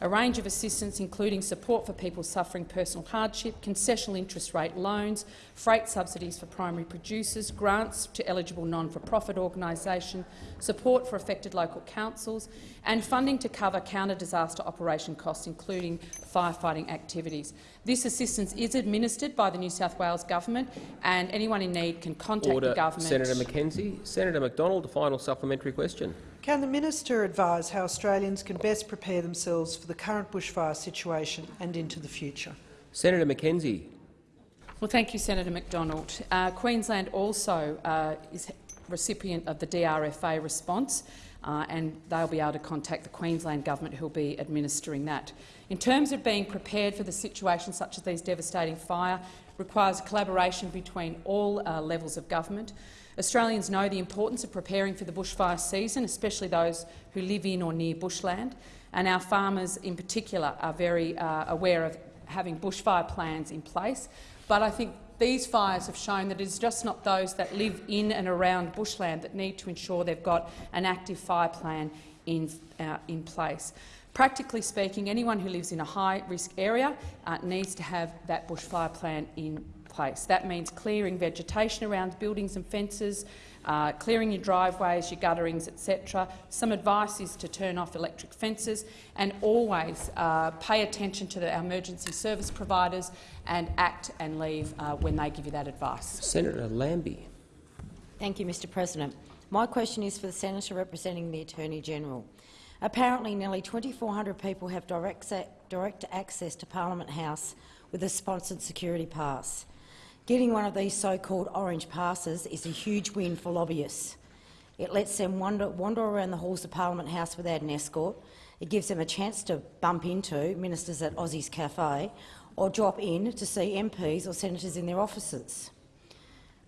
A range of assistance including support for people suffering personal hardship, concessional interest rate loans, freight subsidies for primary producers, grants to eligible non-for-profit organisations, support for affected local councils and funding to cover counter-disaster operation costs, including firefighting activities. This assistance is administered by the New South Wales Government and anyone in need can contact
Order.
the government.
Senator McKenzie. Senator McDonald, a final supplementary question.
Can the minister advise how Australians can best prepare themselves for the current bushfire situation and into the future?
Senator McKenzie.
Well, thank you, Senator McDonald. Uh, Queensland also uh, is recipient of the DRFA response, uh, and they'll be able to contact the Queensland government who will be administering that. In terms of being prepared for the situation such as these devastating fire, requires collaboration between all uh, levels of government. Australians know the importance of preparing for the bushfire season, especially those who live in or near bushland, and our farmers in particular are very uh, aware of having bushfire plans in place. But I think these fires have shown that it's just not those that live in and around bushland that need to ensure they've got an active fire plan in, uh, in place. Practically speaking, anyone who lives in a high-risk area uh, needs to have that bushfire plan in place. That means clearing vegetation around buildings and fences, uh, clearing your driveways, your gutterings, etc. Some advice is to turn off electric fences and always uh, pay attention to the, our emergency service providers and act and leave uh, when they give you that advice.
Senator Lambie.
Thank you, Mr President. My question is for the senator representing the Attorney-General. Apparently, nearly 2,400 people have direct, direct access to Parliament House with a sponsored security pass. Getting one of these so-called orange passes is a huge win for lobbyists. It lets them wander, wander around the halls of Parliament House without an escort. It gives them a chance to bump into ministers at Aussie's Cafe or drop in to see MPs or senators in their offices.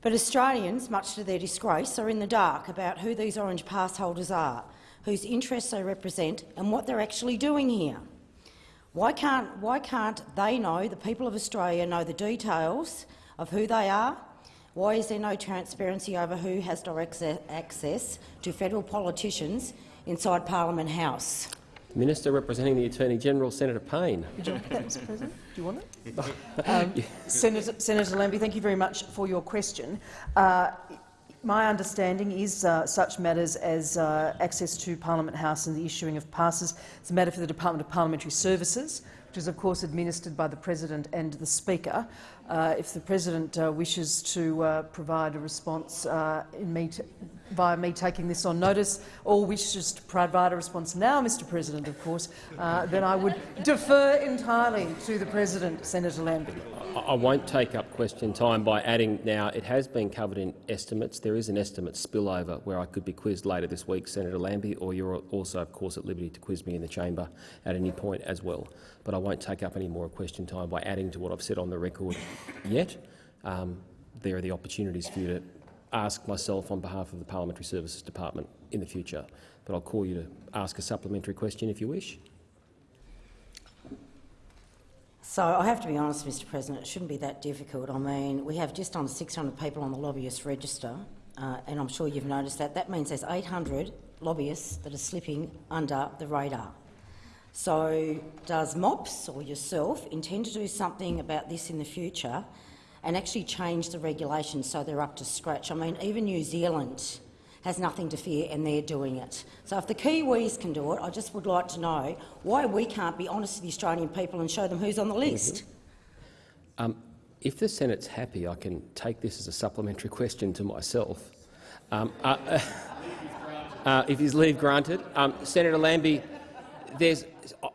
But Australians, much to their disgrace, are in the dark about who these orange pass holders are, whose interests they represent and what they're actually doing here. Why can't, why can't they know, the people of Australia know the details of who they are? Why is there no transparency over who has direct access to federal politicians inside Parliament House?
Minister representing the Attorney-General, Senator Payne.
Would you like that, Mr President? Do you want it? um, Senator, Senator Lambie, thank you very much for your question. Uh, my understanding is uh, such matters as uh, access to Parliament House and the issuing of passes is a matter for the Department of Parliamentary Services, which is of course administered by the President and the Speaker. Uh, if the President uh, wishes to uh, provide a response uh, me via me taking this on notice, or wishes to provide a response now, Mr President, of course, uh, then I would defer entirely to the President, Senator Lambie.
I won't take up question time by adding now it has been covered in estimates. There is an estimate spillover where I could be quizzed later this week, Senator Lambie, or you're also, of course, at liberty to quiz me in the chamber at any point as well. But I won't take up any more question time by adding to what I've said on the record yet. Um, there are the opportunities for you to ask myself on behalf of the Parliamentary Services Department in the future. But I'll call you to ask a supplementary question if you wish.
So I have to be honest, Mr President, it shouldn't be that difficult. I mean, we have just under 600 people on the lobbyist register, uh, and I'm sure you've noticed that. That means there's 800 lobbyists that are slipping under the radar. So does MOPS or yourself intend to do something about this in the future and actually change the regulations so they're up to scratch? I mean, even New Zealand has nothing to fear and they're doing it. So if the Kiwis can do it, I just would like to know why we can't be honest with the Australian people and show them who's on the list. Mm
-hmm. um, if the Senate's happy, I can take this as a supplementary question to myself. Um, uh, uh, uh, if his leave granted, um, Senator Lambie, there's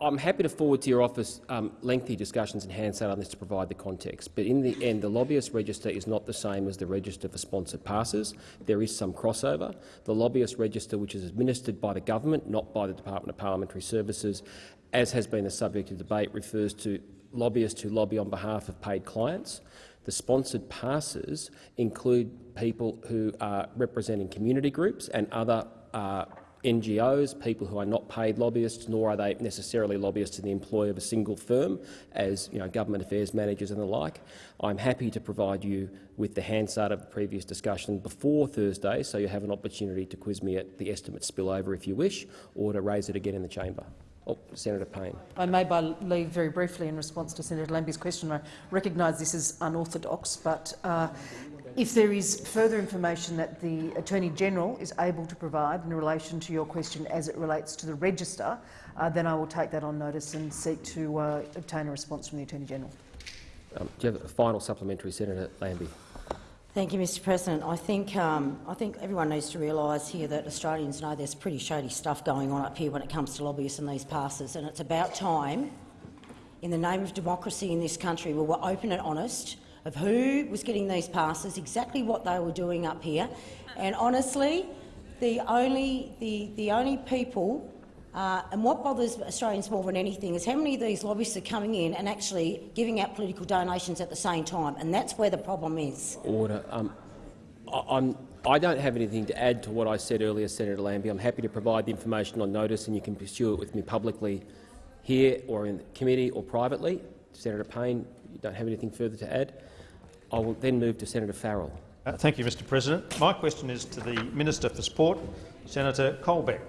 I'm happy to forward to your office um, lengthy discussions in Hansard on this to provide the context, but in the end the lobbyist register is not the same as the register for sponsored passes. There is some crossover. The lobbyist register, which is administered by the government, not by the Department of Parliamentary Services, as has been the subject of debate, refers to lobbyists who lobby on behalf of paid clients. The sponsored passes include people who are representing community groups and other uh, NGOs, people who are not paid lobbyists, nor are they necessarily lobbyists in the employ of a single firm, as you know, government affairs managers and the like. I'm happy to provide you with the Hansard of the previous discussion before Thursday, so you have an opportunity to quiz me at the estimate spillover if you wish, or to raise it again in the chamber. Oh, Senator Payne.
I may by leave very briefly in response to Senator Lambie's question. I recognise this is unorthodox, but uh, if there is further information that the Attorney-General is able to provide in relation to your question as it relates to the register, uh, then I will take that on notice and seek to uh, obtain a response from the Attorney-General.
Um, do you have a final supplementary, Senator Lambie?
Thank you, Mr President. I think, um, I think everyone needs to realise here that Australians know there's pretty shady stuff going on up here when it comes to lobbyists and these passes, and it's about time, in the name of democracy in this country, we were open and honest of who was getting these passes, exactly what they were doing up here, and honestly, the only, the, the only people uh, and what bothers Australians more than anything is how many of these lobbyists are coming in and actually giving out political donations at the same time, and that's where the problem is.
Order. Um, I, I'm, I don't have anything to add to what I said earlier, Senator Lambie. I'm happy to provide the information on notice, and you can pursue it with me publicly here or in committee or privately. Senator Payne, you don't have anything further to add. I will then move to Senator Farrell.
Uh, thank you, Mr President. My question is to the Minister for Sport, Senator Colbeck.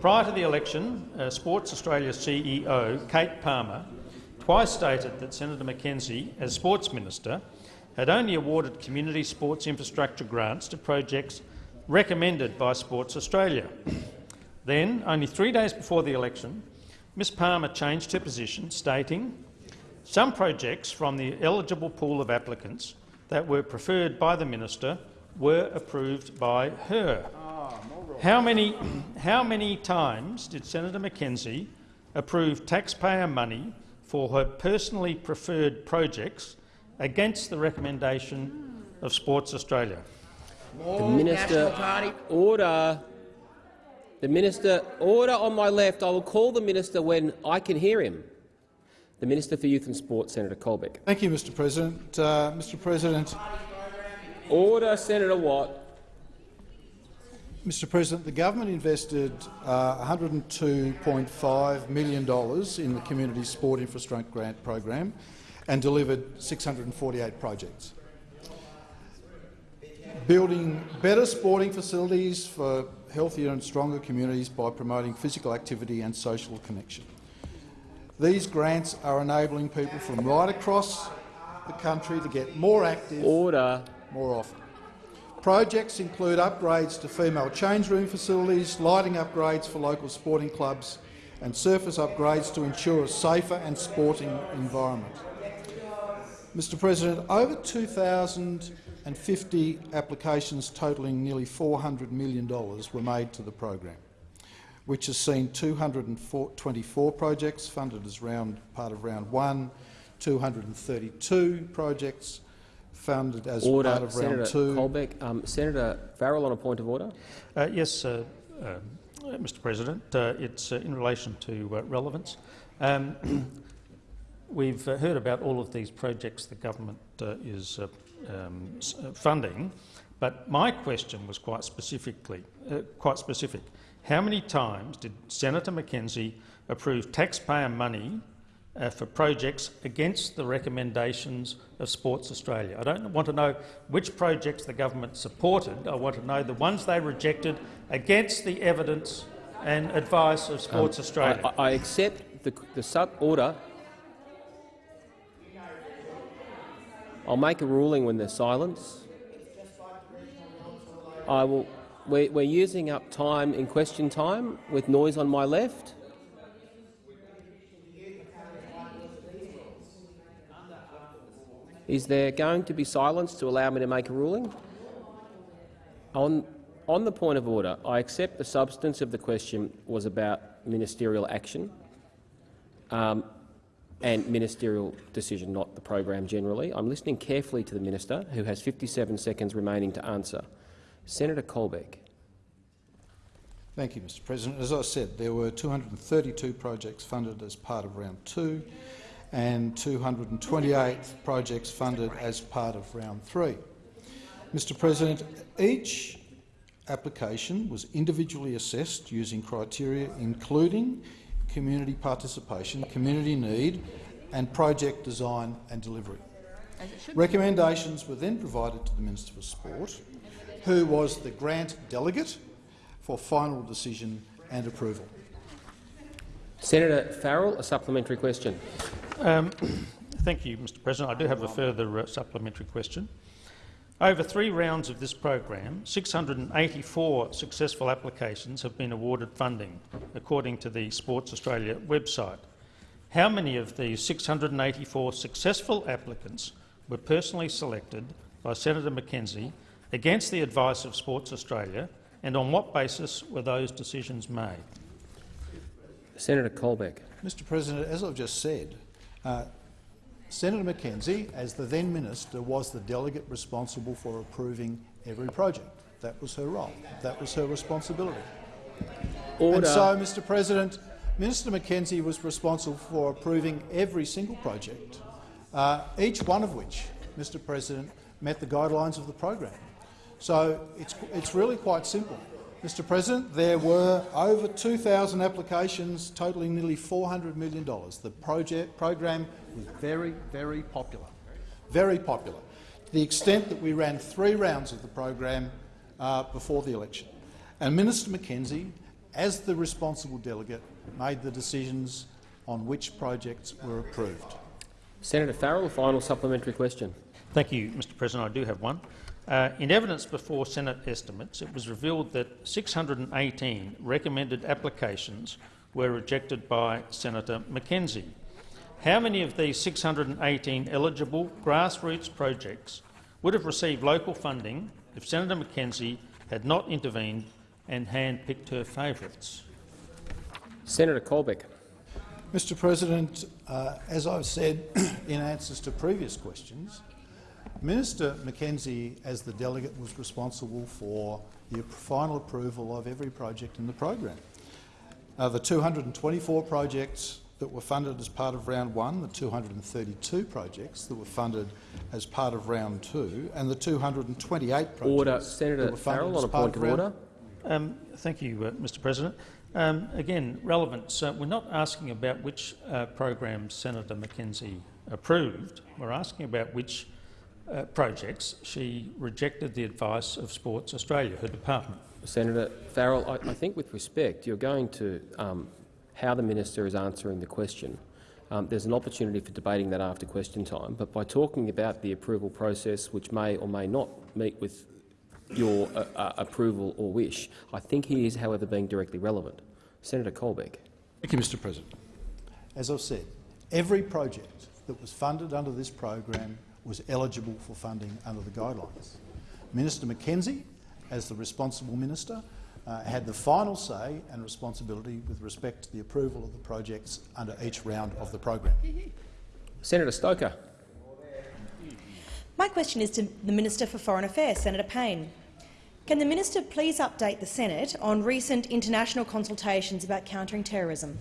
Prior to the election, uh, Sports Australia CEO Kate Palmer twice stated that Senator McKenzie, as Sports Minister, had only awarded community sports infrastructure grants to projects recommended by Sports Australia. then, only three days before the election, Ms Palmer changed her position, stating, some projects from the eligible pool of applicants that were preferred by the minister were approved by her. How many, how many times did Senator McKenzie approve taxpayer money for her personally preferred projects against the recommendation of Sports Australia?
The minister, order. The minister, order on my left. I will call the minister when I can hear him. The Minister for Youth and Sport, Senator Colbeck.
Thank you, Mr. President. Uh, Mr. President.
Order, Senator Watt.
Mr President, the government invested uh, $102.5 million in the Community Sport Infrastructure Grant program and delivered 648 projects. Building better sporting facilities for healthier and stronger communities by promoting physical activity and social connection. These grants are enabling people from right across the country to get more active
Order.
more often. Projects include upgrades to female change room facilities, lighting upgrades for local sporting clubs and surface upgrades to ensure a safer and sporting environment. Mr President, over 2,050 applications totalling nearly $400 million were made to the program, which has seen 224 projects funded as round, part of round one, 232 projects funded as
order.
part of
Senator
round two.
Colbeck. Um, Senator Farrell on a point of order.
Uh, yes, uh, uh, Mr President. Uh, it's uh, in relation to uh, relevance. Um, we've heard about all of these projects the government is um, funding, but my question was quite specifically, quite specific. How many times did Senator McKenzie approve taxpayer money uh, for projects against the recommendations of Sports Australia. I don't want to know which projects the government supported. I want to know the ones they rejected against the evidence and advice of Sports
um,
Australia.
I, I accept the, the sub order. I'll make a ruling when there's silence. I will. We're, we're using up time in question time with noise on my left. Is there going to be silence to allow me to make a ruling? On, on the point of order, I accept the substance of the question was about ministerial action um, and ministerial decision, not the program generally. I'm listening carefully to the minister, who has 57 seconds remaining to answer. Senator Colbeck.
Thank you, Mr President. As I said, there were 232 projects funded as part of round two and 228 projects funded as part of round three. Mr President, each application was individually assessed using criteria including community participation, community need and project design and delivery. Recommendations were then provided to the Minister for Sport, who was the grant delegate for final decision and approval.
Senator Farrell, a supplementary question.
Um, thank you, Mr President. I do have a further uh, supplementary question. Over three rounds of this program, 684 successful applications have been awarded funding, according to the Sports Australia website. How many of these 684 successful applicants were personally selected by Senator McKenzie against the advice of Sports Australia, and on what basis were those decisions made?
Senator Colbeck.
Mr President, as I've just said, uh, Senator McKenzie, as the then minister, was the delegate responsible for approving every project. That was her role. That was her responsibility.
Order.
And so, Mr President, Minister McKenzie was responsible for approving every single project, uh, each one of which, Mr President, met the guidelines of the program. So it's, it's really quite simple. Mr President, there were over 2,000 applications totalling nearly $400 million. The project, program was very, very popular. Very popular. To the extent that we ran three rounds of the program uh, before the election. And Minister McKenzie, as the responsible delegate, made the decisions on which projects were approved.
Senator Farrell, final supplementary question.
Thank you, Mr President. I do have one. Uh, in evidence before Senate estimates, it was revealed that 618 recommended applications were rejected by Senator McKenzie. How many of these 618 eligible grassroots projects would have received local funding if Senator McKenzie had not intervened and hand-picked her favourites?
Senator Colbeck.
Mr President, uh, as I've said in answers to previous questions, Minister McKenzie, as the delegate, was responsible for the final approval of every project in the program. Uh, the 224 projects that were funded as part of round one, the 232 projects that were funded as part of round two, and the 228 projects
order. Senator Farrell, on a point of order.
Um, thank you, uh, Mr President. Um, again, relevance. Uh, we're not asking about which uh, programs Senator McKenzie approved. We're asking about which uh, projects she rejected the advice of Sports Australia, her department.
Senator Farrell, I, I think with respect, you're going to um, how the minister is answering the question. Um, there's an opportunity for debating that after question time, but by talking about the approval process, which may or may not meet with your uh, uh, approval or wish, I think he is, however, being directly relevant. Senator Colbeck.
Thank you, Mr President. As I've said, every project that was funded under this program was eligible for funding under the guidelines. Minister McKenzie, as the responsible minister, uh, had the final say and responsibility with respect to the approval of the projects under each round of the program.
Senator Stoker.
My question is to the Minister for Foreign Affairs, Senator Payne. Can the minister please update the Senate on recent international consultations about countering terrorism?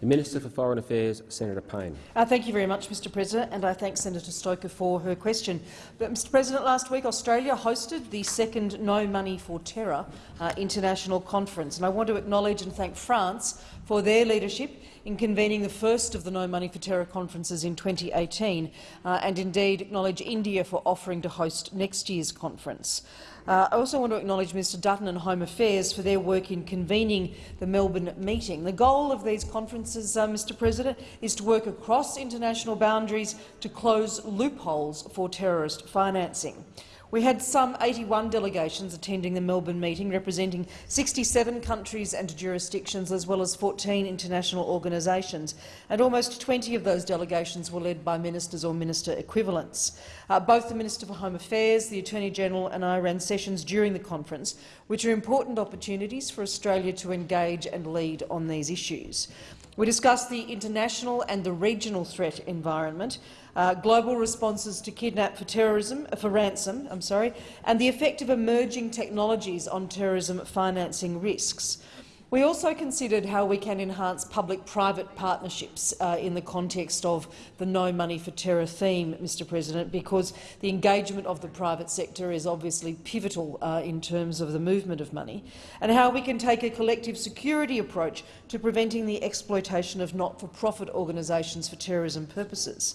The Minister for Foreign Affairs, Senator Payne.
Uh, thank you very much, Mr President, and I thank Senator Stoker for her question. But, Mr President, last week Australia hosted the second No Money for Terror uh, international conference, and I want to acknowledge and thank France for their leadership in convening the first of the No Money for Terror conferences in 2018, uh, and indeed acknowledge India for offering to host next year's conference. Uh, I also want to acknowledge Mr Dutton and Home Affairs for their work in convening the Melbourne meeting. The goal of these conferences, uh, Mr President, is to work across international boundaries to close loopholes for terrorist financing. We had some 81 delegations attending the Melbourne meeting, representing 67 countries and jurisdictions, as well as 14 international organisations, and almost 20 of those delegations were led by ministers or minister equivalents. Uh, both the Minister for Home Affairs, the Attorney-General and I ran sessions during the conference, which are important opportunities for Australia to engage and lead on these issues. We discussed the international and the regional threat environment, uh, global responses to kidnap for terrorism, uh, for ransom, I'm sorry, and the effect of emerging technologies on terrorism financing risks. We also considered how we can enhance public-private partnerships uh, in the context of the No Money for Terror theme, Mr President, because the engagement of the private sector is obviously pivotal uh, in terms of the movement of money, and how we can take a collective security approach to preventing the exploitation of not-for-profit organisations for terrorism purposes.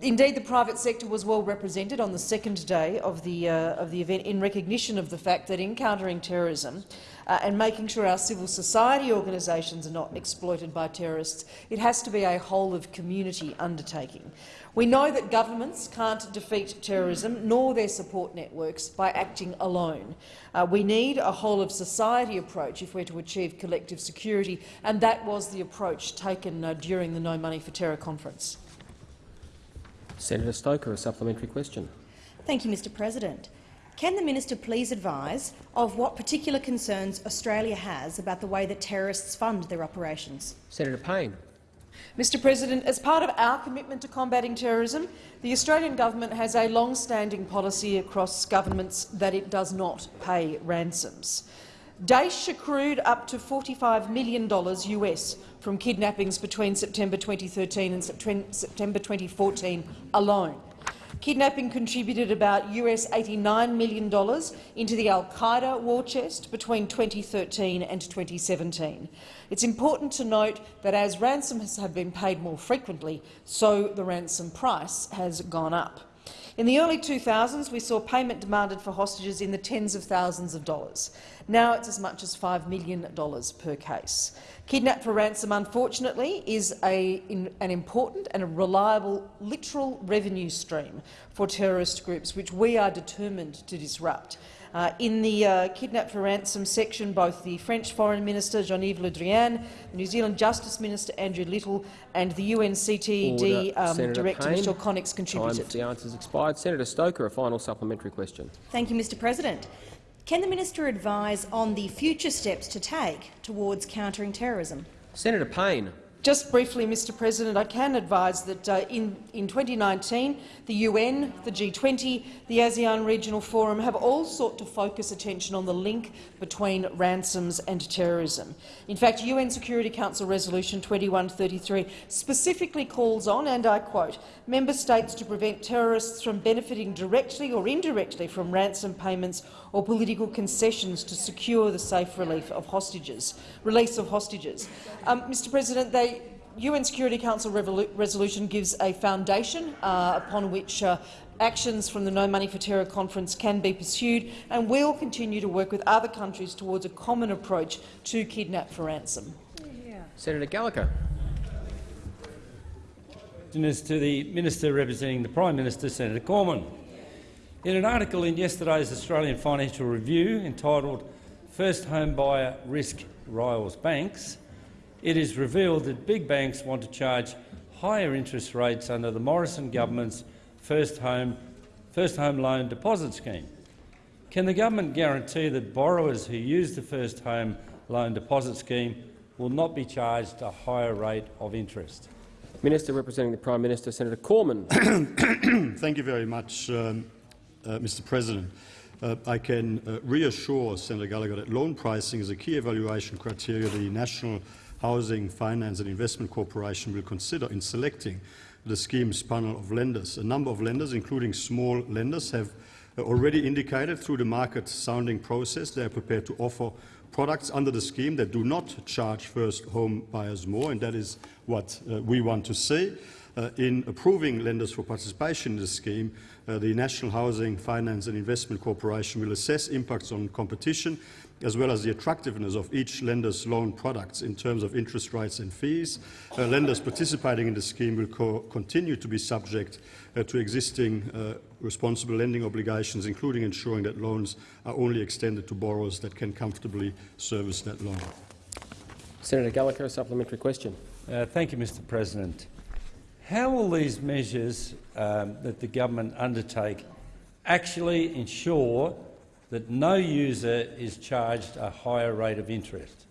Indeed, the private sector was well represented on the second day of the, uh, of the event in recognition of the fact that in countering terrorism uh, and making sure our civil society organisations are not exploited by terrorists, it has to be a whole-of-community undertaking. We know that governments can't defeat terrorism nor their support networks by acting alone. Uh, we need a whole-of-society approach if we're to achieve collective security, and that was the approach taken uh, during the No Money for Terror conference.
Senator Stoker, a supplementary question.
Thank you, Mr President. Can the minister please advise of what particular concerns Australia has about the way that terrorists fund their operations?
Senator Payne.
Mr President, as part of our commitment to combating terrorism, the Australian government has a long-standing policy across governments that it does not pay ransoms. Daesh accrued up to $45 million US from kidnappings between September 2013 and September 2014 alone. Kidnapping contributed about US $89 million into the al-Qaeda war chest between 2013 and 2017. It's important to note that as ransoms have been paid more frequently, so the ransom price has gone up. In the early 2000s, we saw payment demanded for hostages in the tens of thousands of dollars. Now it's as much as $5 million per case. Kidnap for ransom, unfortunately, is a, in, an important and a reliable literal revenue stream for terrorist groups, which we are determined to disrupt. Uh, in the uh, kidnap for ransom section, both the French Foreign Minister Jean-Yves Le Drian, the New Zealand Justice Minister Andrew Little and the UNCTD um, Director
Payne.
Michèle Coninsx contributed.
Time for the answers expired. Senator Stoker, a final supplementary question.
Thank you, Mr President. Can the minister advise on the future steps to take towards countering terrorism?
Senator Payne.
Just briefly, Mr President, I can advise that uh, in, in 2019 the UN, the G20, the ASEAN Regional Forum have all sought to focus attention on the link between ransoms and terrorism. In fact, UN Security Council Resolution 2133 specifically calls on, and I quote, member states to prevent terrorists from benefiting directly or indirectly from ransom payments or political concessions to secure the safe relief of hostages, release of hostages. Um, Mr President, they UN Security Council resolution gives a foundation uh, upon which uh, actions from the No Money for Terror conference can be pursued, and we will continue to work with other countries towards a common approach to kidnap for ransom.
Yeah. Senator Gallagher.
Is to the Minister representing the Prime Minister, Senator Cormann. In an article in yesterday's Australian Financial Review entitled First Home Buyer Risk Riles Banks, it is revealed that big banks want to charge higher interest rates under the Morrison government's first home, first home loan deposit scheme. Can the government guarantee that borrowers who use the first home loan deposit scheme will not be charged a higher rate of interest?
Minister representing the Prime Minister, Senator Cormann.
Thank you very much, um, uh, Mr President. Uh, I can uh, reassure Senator Gallagher that loan pricing is a key evaluation criteria the National Housing Finance and Investment Corporation will consider in selecting the scheme's panel of lenders. A number of lenders, including small lenders, have already indicated through the market sounding process they are prepared to offer products under the scheme that do not charge first home buyers more, and that is what uh, we want to see. Uh, in approving lenders for participation in the scheme, uh, the National Housing Finance and Investment Corporation will assess impacts on competition as well as the attractiveness of each lender's loan products in terms of interest rates and fees. Uh, lenders participating in the scheme will co continue to be subject uh, to existing uh, responsible lending obligations, including ensuring that loans are only extended to borrowers that can comfortably service that loan.
Senator Gallagher, a supplementary question.
Uh, thank you, Mr President. How will these measures um, that the government undertake actually ensure that no user is charged a higher rate of interest?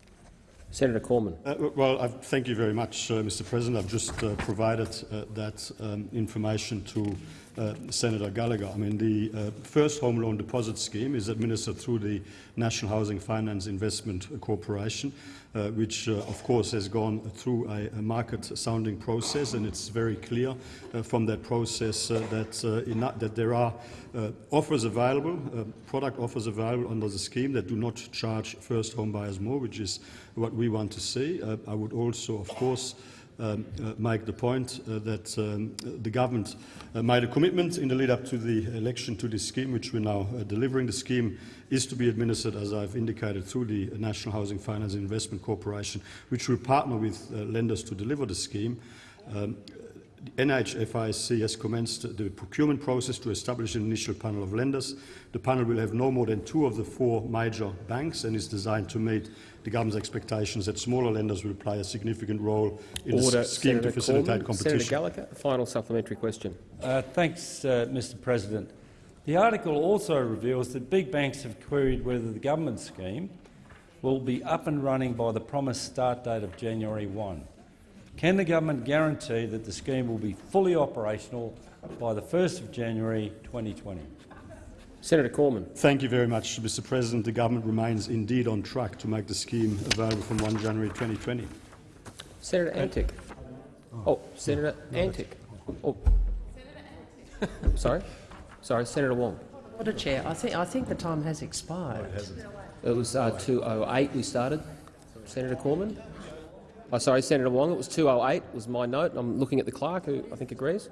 Senator Cormann.
Uh, well, I thank you very much, uh, Mr. President. I've just uh, provided uh, that um, information to uh, Senator Gallagher. I mean, the uh, first home loan deposit scheme is administered through the National Housing Finance Investment Corporation, uh, which, uh, of course, has gone through a, a market-sounding process, and it's very clear uh, from that process uh, that, that there are offers available, product offers available under the scheme that do not charge first home buyers more, which is what we want to see. I would also, of course, um, uh, make the point uh, that um, the government uh, made a commitment in the lead-up to the election to this scheme, which we're now uh, delivering. The scheme is to be administered, as I've indicated, through the National Housing Finance Investment Corporation, which will partner with uh, lenders to deliver the scheme. Um, NHFIC has commenced the procurement process to establish an initial panel of lenders. The panel will have no more than two of the four major banks and is designed to meet the government's expectations that smaller lenders will play a significant role in
Order,
the scheme
Senator
to facilitate
Cormann.
competition.
Senator Gallagher, final supplementary question.
Uh, thanks, uh, Mr President. The article also reveals that big banks have queried whether the government scheme will be up and running by the promised start date of January 1. Can the government guarantee that the scheme will be fully operational by the 1st of January 2020?
Senator Cormann.
Thank you very much, Mr President. The government remains indeed on track to make the scheme available from 1 January 2020.
Senator Antic. Oh, Senator Antic. Oh. Senator Antic. Sorry? Sorry, Senator Wong.
Order, Chair. I think, I think the time has expired.
It was uh, 2.08 we started. Senator Cormann. Oh, sorry, Senator Wong. It was 2.08 was my note. I'm looking at the clerk, who I think agrees.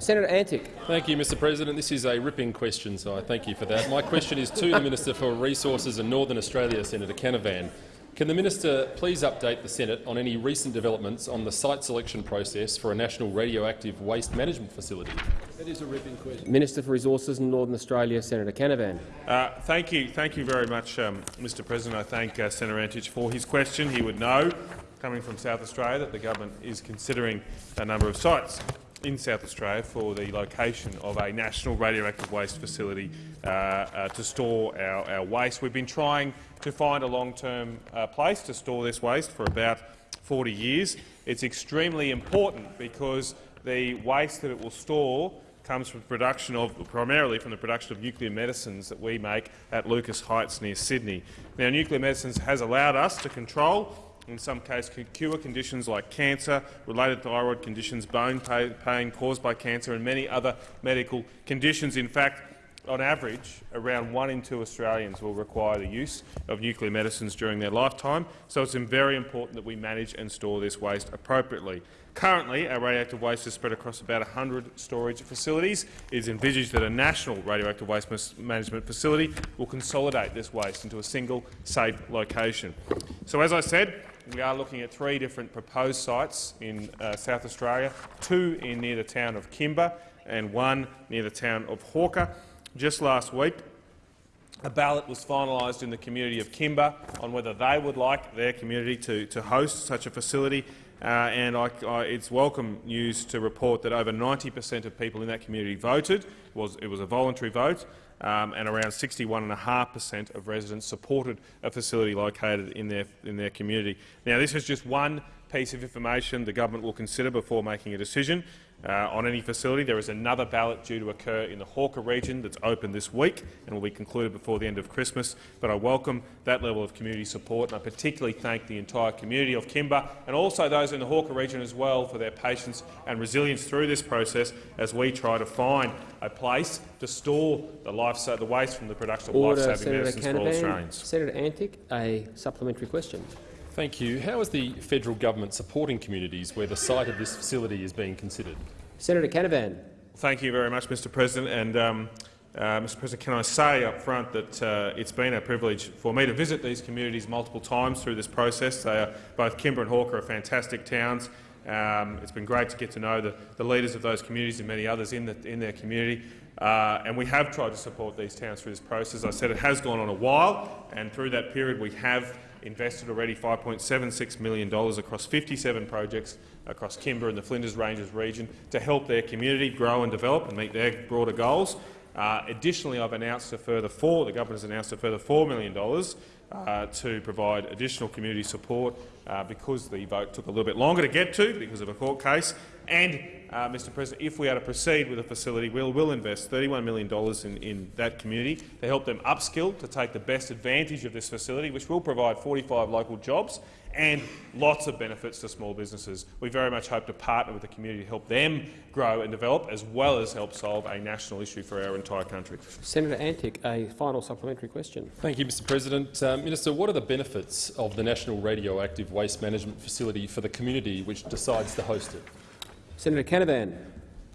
Senator Antic.
Thank you, Mr President. This is a ripping question, so I thank you for that. My question is to the Minister for Resources in Northern Australia, Senator Canavan. Can the minister please update the Senate on any recent developments on the site selection process for a national radioactive waste management facility?
That is a ripping question. Minister for Resources in Northern Australia, Senator Canavan.
Uh, thank you, thank you very much, um, Mr. President. I thank uh, Senator Antic for his question. He would know, coming from South Australia, that the government is considering a number of sites in South Australia for the location of a national radioactive waste facility uh, uh, to store our, our, waste. We've been trying to find a long-term uh, place to store this waste for about 40 years. It's extremely important because the waste that it will store comes from production of, primarily from the production of nuclear medicines that we make at Lucas Heights near Sydney. Now, nuclear medicines has allowed us to control in some cases cure conditions like cancer, related thyroid conditions, bone pain caused by cancer and many other medical conditions. In fact, on average, around one in two Australians will require the use of nuclear medicines during their lifetime, so it's very important that we manage and store this waste appropriately. Currently, our radioactive waste is spread across about 100 storage facilities. It is envisaged that a national radioactive waste management facility will consolidate this waste into a single, safe location. So, as I said, we are looking at three different proposed sites in uh, South Australia, two in near the town of Kimba and one near the town of Hawker. Just last week, a ballot was finalised in the community of Kimba on whether they would like their community to, to host such a facility. Uh, and I, I, it's welcome news to report that over 90 per cent of people in that community voted. It was, it was a voluntary vote, um, and around 61.5 per cent of residents supported a facility located in their, in their community. Now, this is just one piece of information the government will consider before making a decision uh, on any facility. There is another ballot due to occur in the Hawker region that's open this week and will be concluded before the end of Christmas. But I welcome that level of community support, and I particularly thank the entire community of Kimba and also those in the Hawker region as well for their patience and resilience through this process as we try to find a place to store the, life, the waste from the production of life-saving medicines
Canavan.
for all Australians.
Senator Antic, a supplementary question.
Thank you. How is the federal government supporting communities where the site of this facility is being considered?
Senator Canavan.
Thank you very much, Mr President. And, um, uh, Mr President, can I say up front that uh, it's been a privilege for me to visit these communities multiple times through this process. They are, both Kimba and Hawker are fantastic towns. Um, it's been great to get to know the, the, leaders of those communities and many others in, the, in their community. Uh, and we have tried to support these towns through this process. I said it has gone on a while, and through that period we have invested already $5.76 million across 57 projects across Kimba and the Flinders Ranges region to help their community grow and develop and meet their broader goals. Uh, additionally, I've announced a further four. The government has announced a further $4 million uh, to provide additional community support uh, because the vote took a little bit longer to get to because of a court case, and uh, Mr President, if we are to proceed with the facility, we'll, we'll invest $31 million in, in that community to help them upskill, to take the best advantage of this facility, which will provide 45 local jobs and lots of benefits to small businesses. We very much hope to partner with the community to help them grow and develop, as well as help solve a national issue for our entire country.
Senator Antic, a final supplementary question.
Thank you, Mr President. Uh, Minister, what are the benefits of the National Radioactive Waste Management Facility for the community which decides to host it?
Senator Canavan.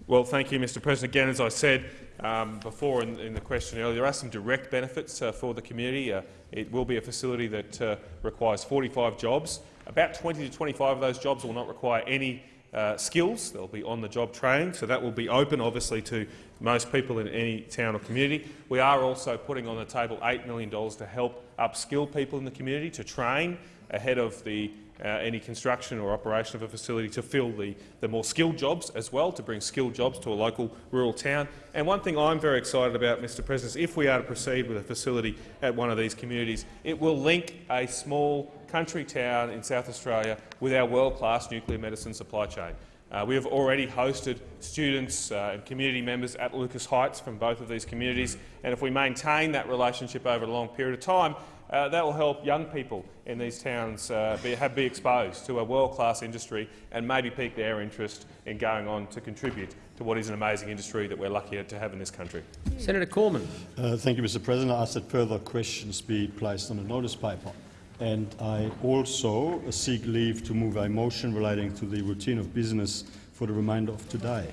Well, thank you, Mr President. Again, as I said um, before in, in, the question earlier, there are some direct benefits uh, for the community. Uh, it will be a facility that uh, requires 45 jobs. About 20 to 25 of those jobs will not require any uh, skills. They'll be on-the-job training, so that will be open, obviously, to most people in any town or community. We are also putting on the table $8 million to help upskill people in the community, to train ahead of the uh, any construction or operation of a facility to fill the, the more skilled jobs as well, to bring skilled jobs to a local rural town. And one thing I'm very excited about, Mr President, is if we are to proceed with a facility at one of these communities, it will link a small country town in South Australia with our world-class nuclear medicine supply chain. Uh, we have already hosted students uh, and community members at Lucas Heights from both of these communities, and if we maintain that relationship over a long period of time, uh, that will help young people in these towns uh, be, have, be exposed to a world-class industry and maybe pique their interest in going on to contribute to what is an amazing industry that we're lucky to have in this country.
Senator Cormann.
Uh, thank you, Mr President. I ask that further questions be placed on the notice paper. And I also seek leave to move a motion relating to the routine of business for the remainder of today.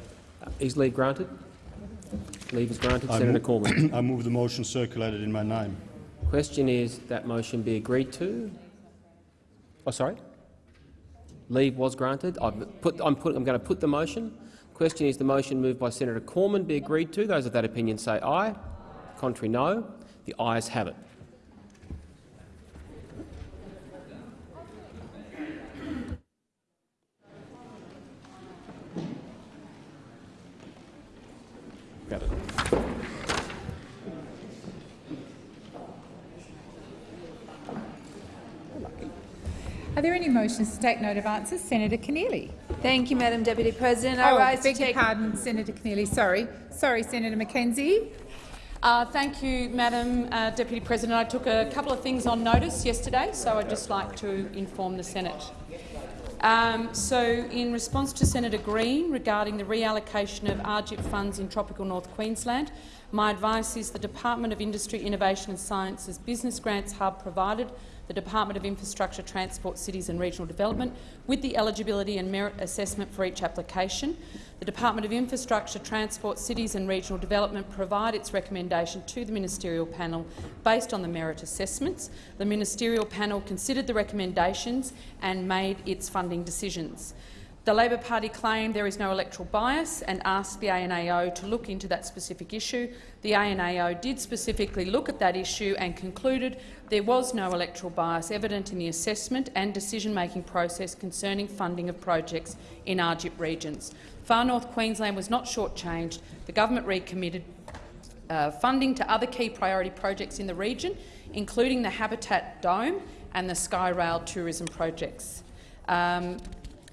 Is leave granted? Leave is granted. I Senator Cormann.
I move the motion circulated in my name.
Question is that motion be agreed to. Oh, sorry. Leave was granted. Put, I'm, put, I'm going to put the motion. Question is the motion moved by Senator Cormann be agreed to. Those of that opinion say aye. Contrary, no. The ayes have it. Got it.
Are there any motions to take note of answers? Senator Keneally.
Thank you, Madam Deputy President.
I oh, rise beg to take... your pardon, Senator Keneally. Sorry. Sorry, Senator McKenzie.
Uh, thank you, Madam uh, Deputy President. I took a couple of things on notice yesterday, so I'd just like to inform the Senate. Um, so, in response to Senator Green regarding the reallocation of RJIP funds in tropical North Queensland, my advice is the Department of Industry, Innovation and Science's Business Grants Hub provided the Department of Infrastructure, Transport, Cities and Regional Development with the eligibility and merit assessment for each application. The Department of Infrastructure, Transport, Cities and Regional Development provide its recommendation to the ministerial panel based on the merit assessments. The ministerial panel considered the recommendations and made its funding decisions. The Labor Party claimed there is no electoral bias and asked the ANAO to look into that specific issue. The ANAO did specifically look at that issue and concluded there was no electoral bias evident in the assessment and decision-making process concerning funding of projects in RJIP regions. Far North Queensland was not shortchanged. The government recommitted uh, funding to other key priority projects in the region, including the Habitat Dome and the Skyrail tourism projects. Um,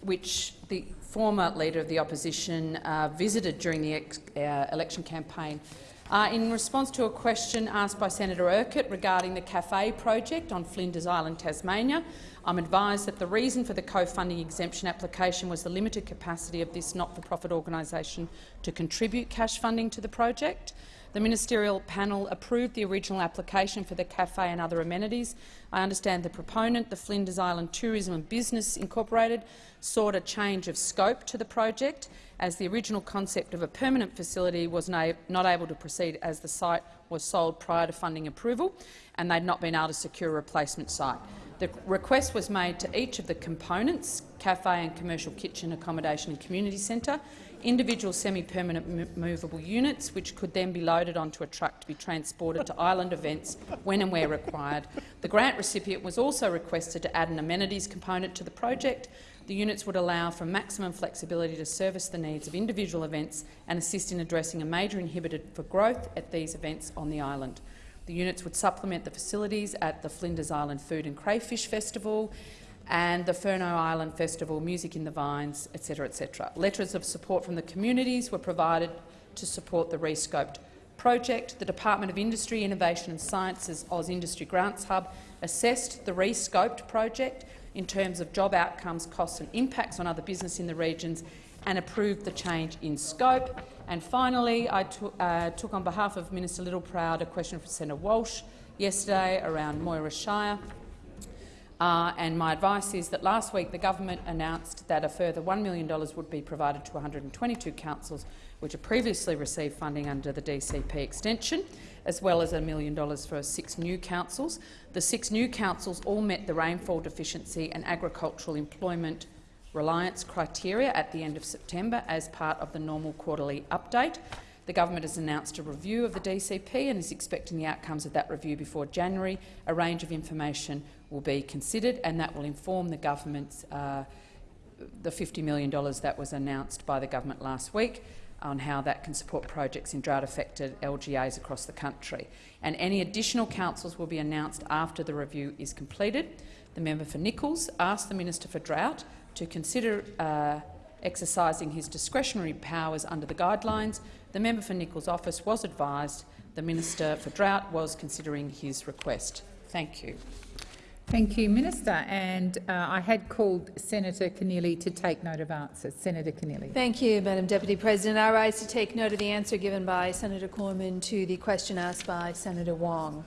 which the former Leader of the Opposition uh, visited during the uh, election campaign. Uh, in response to a question asked by Senator Urquhart regarding the Cafe project on Flinders Island, Tasmania, I'm advised that the reason for the co-funding exemption application was the limited capacity of this not-for-profit organisation to contribute cash funding to the project. The ministerial panel approved the original application for the cafe and other amenities. I understand the proponent, the Flinders Island Tourism and Business Incorporated, sought a change of scope to the project as the original concept of a permanent facility was not able to proceed as the site was sold prior to funding approval and they'd not been able to secure a replacement site. The request was made to each of the components, cafe and commercial kitchen accommodation and community centre, individual semi-permanent movable units, which could then be loaded onto a truck to be transported to island events when and where required. The grant recipient was also requested to add an amenities component to the project. The units would allow for maximum flexibility to service the needs of individual events and assist in addressing a major inhibitor for growth at these events on the island. The units would supplement the facilities at the Flinders Island Food and Crayfish Festival, and the Furneaux Island Festival, Music in the Vines, etc. etc. Letters of support from the communities were provided to support the rescoped project. The Department of Industry, Innovation and Science's AusIndustry Grants Hub assessed the rescoped project in terms of job outcomes, costs and impacts on other business in the regions and approved the change in scope. And finally, I uh, took on behalf of Minister Littleproud a question from Senator Walsh yesterday around Moira Shire. Uh, and my advice is that last week the government announced that a further $1 million would be provided to 122 councils which have previously received funding under the DCP extension, as well as a million dollars for six new councils. The six new councils all met the rainfall deficiency and agricultural employment reliance criteria at the end of September as part of the normal quarterly update. The government has announced a review of the DCP and is expecting the outcomes of that review before January. A range of information will be considered and that will inform the government's uh, the $50 million that was announced by the government last week on how that can support projects in drought-affected LGAs across the country. And any additional councils will be announced after the review is completed. The member for Nicholls asked the Minister for Drought to consider uh, exercising his discretionary powers under the guidelines. The member for Nicholls' office was advised the Minister for Drought was considering his request. Thank you.
Thank you, Minister. And uh, I had called Senator Keneally to take note of answers. Senator Keneally.
Thank you, Madam Deputy President. I rise to take note of the answer given by Senator Cormann to the question asked by Senator Wong.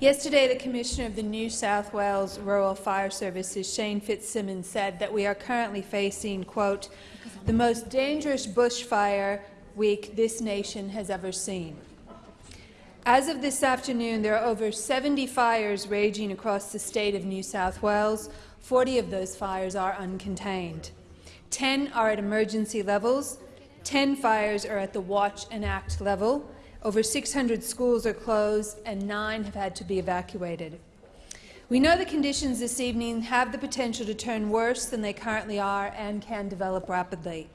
Yesterday, the Commissioner of the New South Wales Rural Fire Services, Shane Fitzsimmons, said that we are currently facing, quote, the most dangerous bushfire week this nation has ever seen. As of this afternoon, there are over 70 fires raging across the state of New South Wales. 40 of those fires are uncontained. 10 are at emergency levels. 10 fires are at the watch and act level. Over 600 schools are closed, and nine have had to be evacuated. We know the conditions this evening have the potential to turn worse than they currently are and can develop rapidly.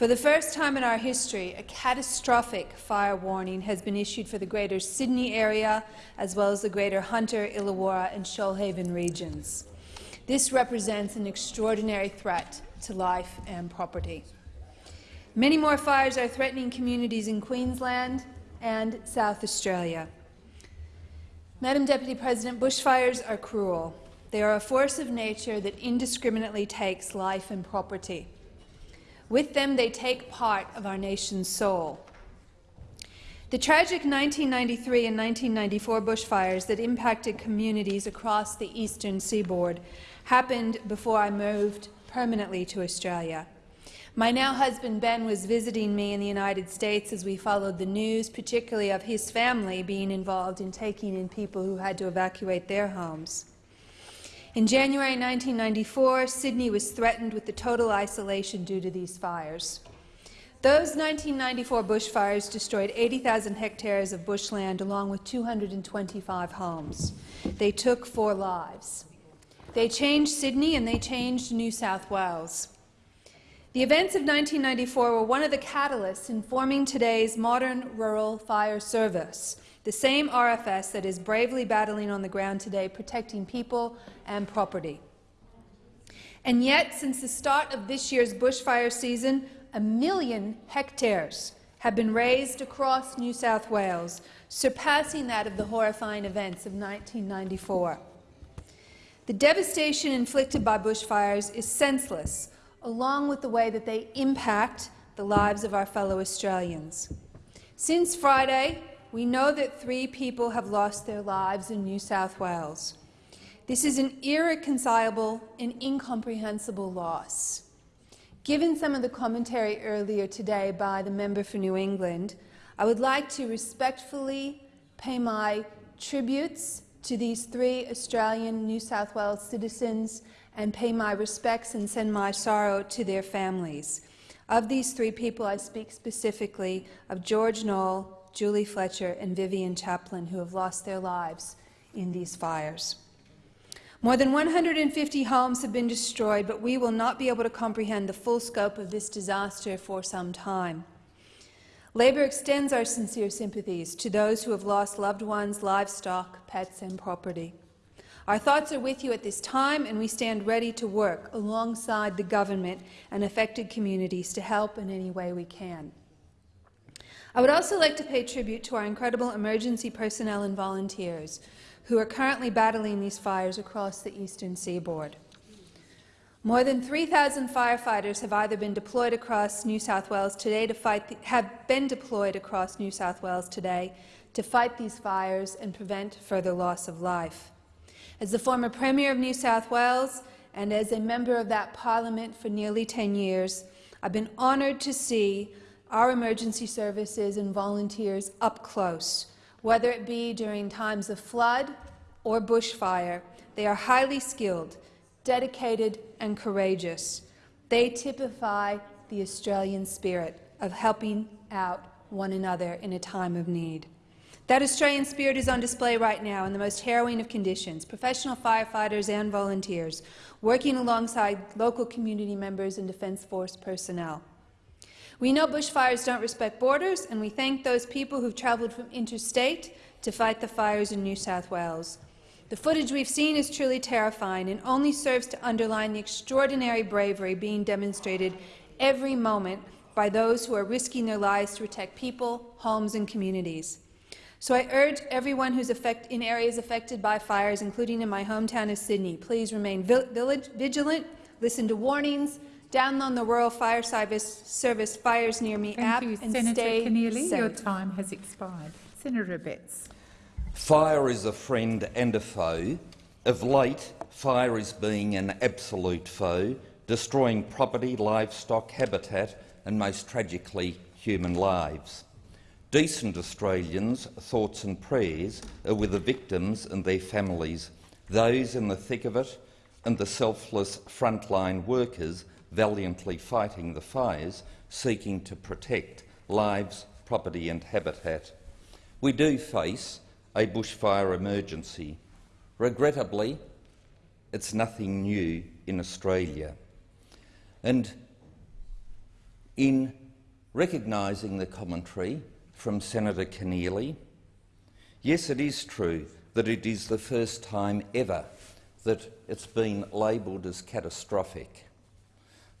For the first time in our history, a catastrophic fire warning has been issued for the Greater Sydney area, as well as the Greater Hunter, Illawarra and Shoalhaven regions. This represents an extraordinary threat to life and property. Many more fires are threatening communities in Queensland and South Australia. Madam Deputy President, bushfires are cruel. They are a force of nature that indiscriminately takes life and property. With them, they take part of our nation's soul. The tragic 1993 and 1994 bushfires that impacted communities across the eastern seaboard happened before I moved permanently to Australia. My now husband Ben was visiting me in the United States as we followed the news, particularly of his family being involved in taking in people who had to evacuate their homes. In January 1994, Sydney was threatened with the total isolation due to these fires. Those 1994 bushfires destroyed 80,000 hectares of bushland along with 225 homes. They took four lives. They changed Sydney and they changed New South Wales. The events of 1994 were one of the catalysts in forming today's modern rural fire service, the same RFS that is bravely battling on the ground today, protecting people and property. And yet, since the start of this year's bushfire season, a million hectares have been razed across New South Wales, surpassing that of the horrifying events of 1994. The devastation inflicted by bushfires is senseless, along with the way that they impact the lives of our fellow Australians. Since Friday, we know that three people have lost their lives in New South Wales. This is an irreconcilable and incomprehensible loss. Given some of the commentary earlier today by the member for New England, I would like to respectfully pay my tributes to these three Australian New South Wales citizens and pay my respects and send my sorrow to their families. Of these three people, I speak specifically of George Nole, Julie Fletcher and Vivian Chaplain, who have lost their lives in these fires. More than 150 homes have been destroyed, but we will not be able to comprehend the full scope of this disaster for some time. Labor extends our sincere sympathies to those who have lost loved ones, livestock, pets and property. Our thoughts are with you at this time, and we stand ready to work alongside the government and affected communities to help in any way we can. I would also like to pay tribute to our incredible emergency personnel and volunteers who are currently battling these fires across the eastern seaboard. More than 3,000 firefighters have either been deployed across New South Wales today to fight the, have been deployed across New South Wales today to fight these fires and prevent further loss of life. As the former Premier of New South Wales and as a member of that parliament for nearly 10 years, I've been honoured to see our emergency services and volunteers up close, whether it be during times of flood or bushfire. They are highly skilled dedicated and courageous. They typify the Australian spirit of helping out one another in a time of need. That Australian spirit is on display right now in the most harrowing of conditions, professional firefighters and volunteers working alongside local community members and Defence Force personnel. We know bushfires don't respect borders, and we thank those people who've travelled from interstate to fight the fires in New South Wales. The footage we've seen is truly terrifying and only serves to underline the extraordinary bravery being demonstrated every moment by those who are risking their lives to protect people, homes and communities. So I urge everyone who's affect, in areas affected by fires, including in my hometown of Sydney, please remain vigilant, listen to warnings, download the Rural Fire Service, Service Fires Near Me
Thank
app
you,
and
Senator
stay
Keneally.
safe.
Your time has expired. Senator Abetz.
Fire is a friend and a foe. Of late, fire is being an absolute foe, destroying property, livestock, habitat and, most tragically, human lives. Decent Australians' thoughts and prayers are with the victims and their families, those in the thick of it and the selfless frontline workers valiantly fighting the fires, seeking to protect lives, property and habitat. We do face a bushfire emergency. Regrettably, it's nothing new in Australia. And in recognising the commentary from Senator Keneally, yes, it is true that it is the first time ever that it's been labelled as catastrophic.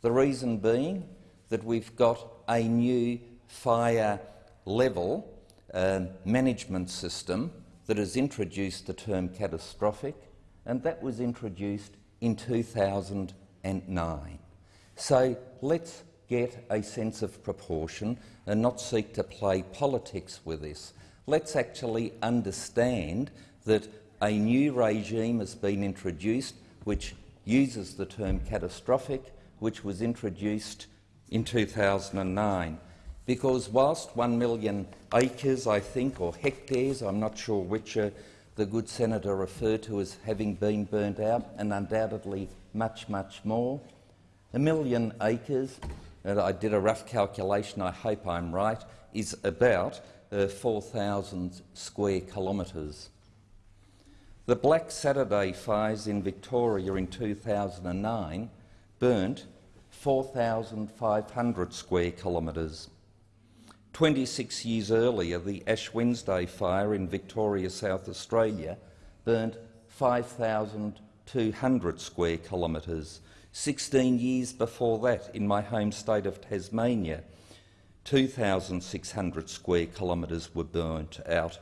The reason being that we've got a new fire level uh, management system that has introduced the term catastrophic, and that was introduced in 2009. So let's get a sense of proportion and not seek to play politics with this. Let's actually understand that a new regime has been introduced which uses the term catastrophic, which was introduced in 2009 because whilst one million acres, I think, or hectares, I'm not sure which uh, the good senator referred to as having been burnt out, and undoubtedly much, much more, a million acres, and I did a rough calculation, I hope I'm right, is about uh, 4,000 square kilometres. The Black Saturday fires in Victoria in 2009 burnt 4,500 square kilometres. 26 years earlier, the Ash Wednesday fire in Victoria, South Australia, burnt 5,200 square kilometres. 16 years before that, in my home state of Tasmania, 2,600 square kilometres were burnt out.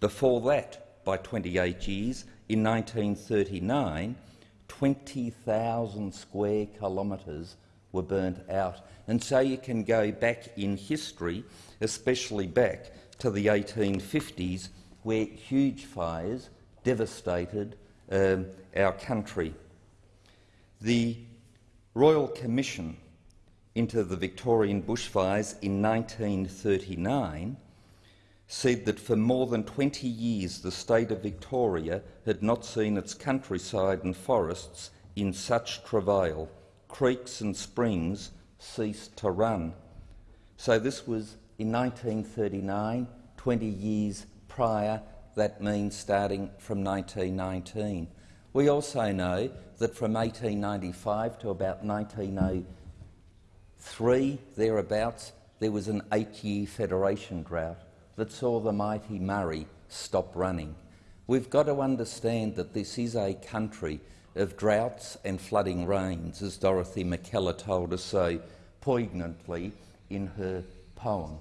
Before that, by 28 years, in 1939, 20,000 square kilometres were burnt out. And so you can go back in history, especially back to the 1850s, where huge fires devastated um, our country. The Royal Commission into the Victorian bushfires in 1939 said that for more than 20 years the state of Victoria had not seen its countryside and forests in such travail creeks and springs ceased to run. So this was in 1939, 20 years prior, that means starting from 1919. We also know that from 1895 to about 1903, thereabouts, there was an eight-year federation drought that saw the mighty Murray stop running. We've got to understand that this is a country of droughts and flooding rains, as Dorothy Mackellar told us so poignantly in her poem,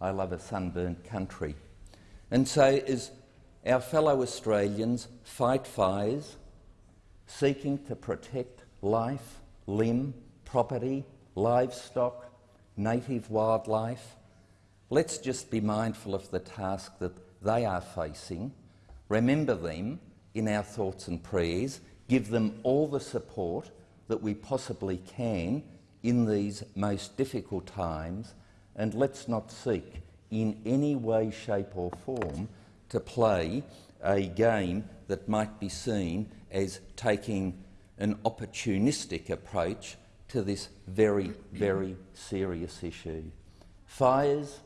I Love a Sunburnt Country. And so as our fellow Australians fight fires, seeking to protect life, limb, property, livestock, native wildlife, let's just be mindful of the task that they are facing, remember them in our thoughts and prayers, give them all the support that we possibly can in these most difficult times, and let's not seek in any way, shape or form to play a game that might be seen as taking an opportunistic approach to this very, very serious issue. Fires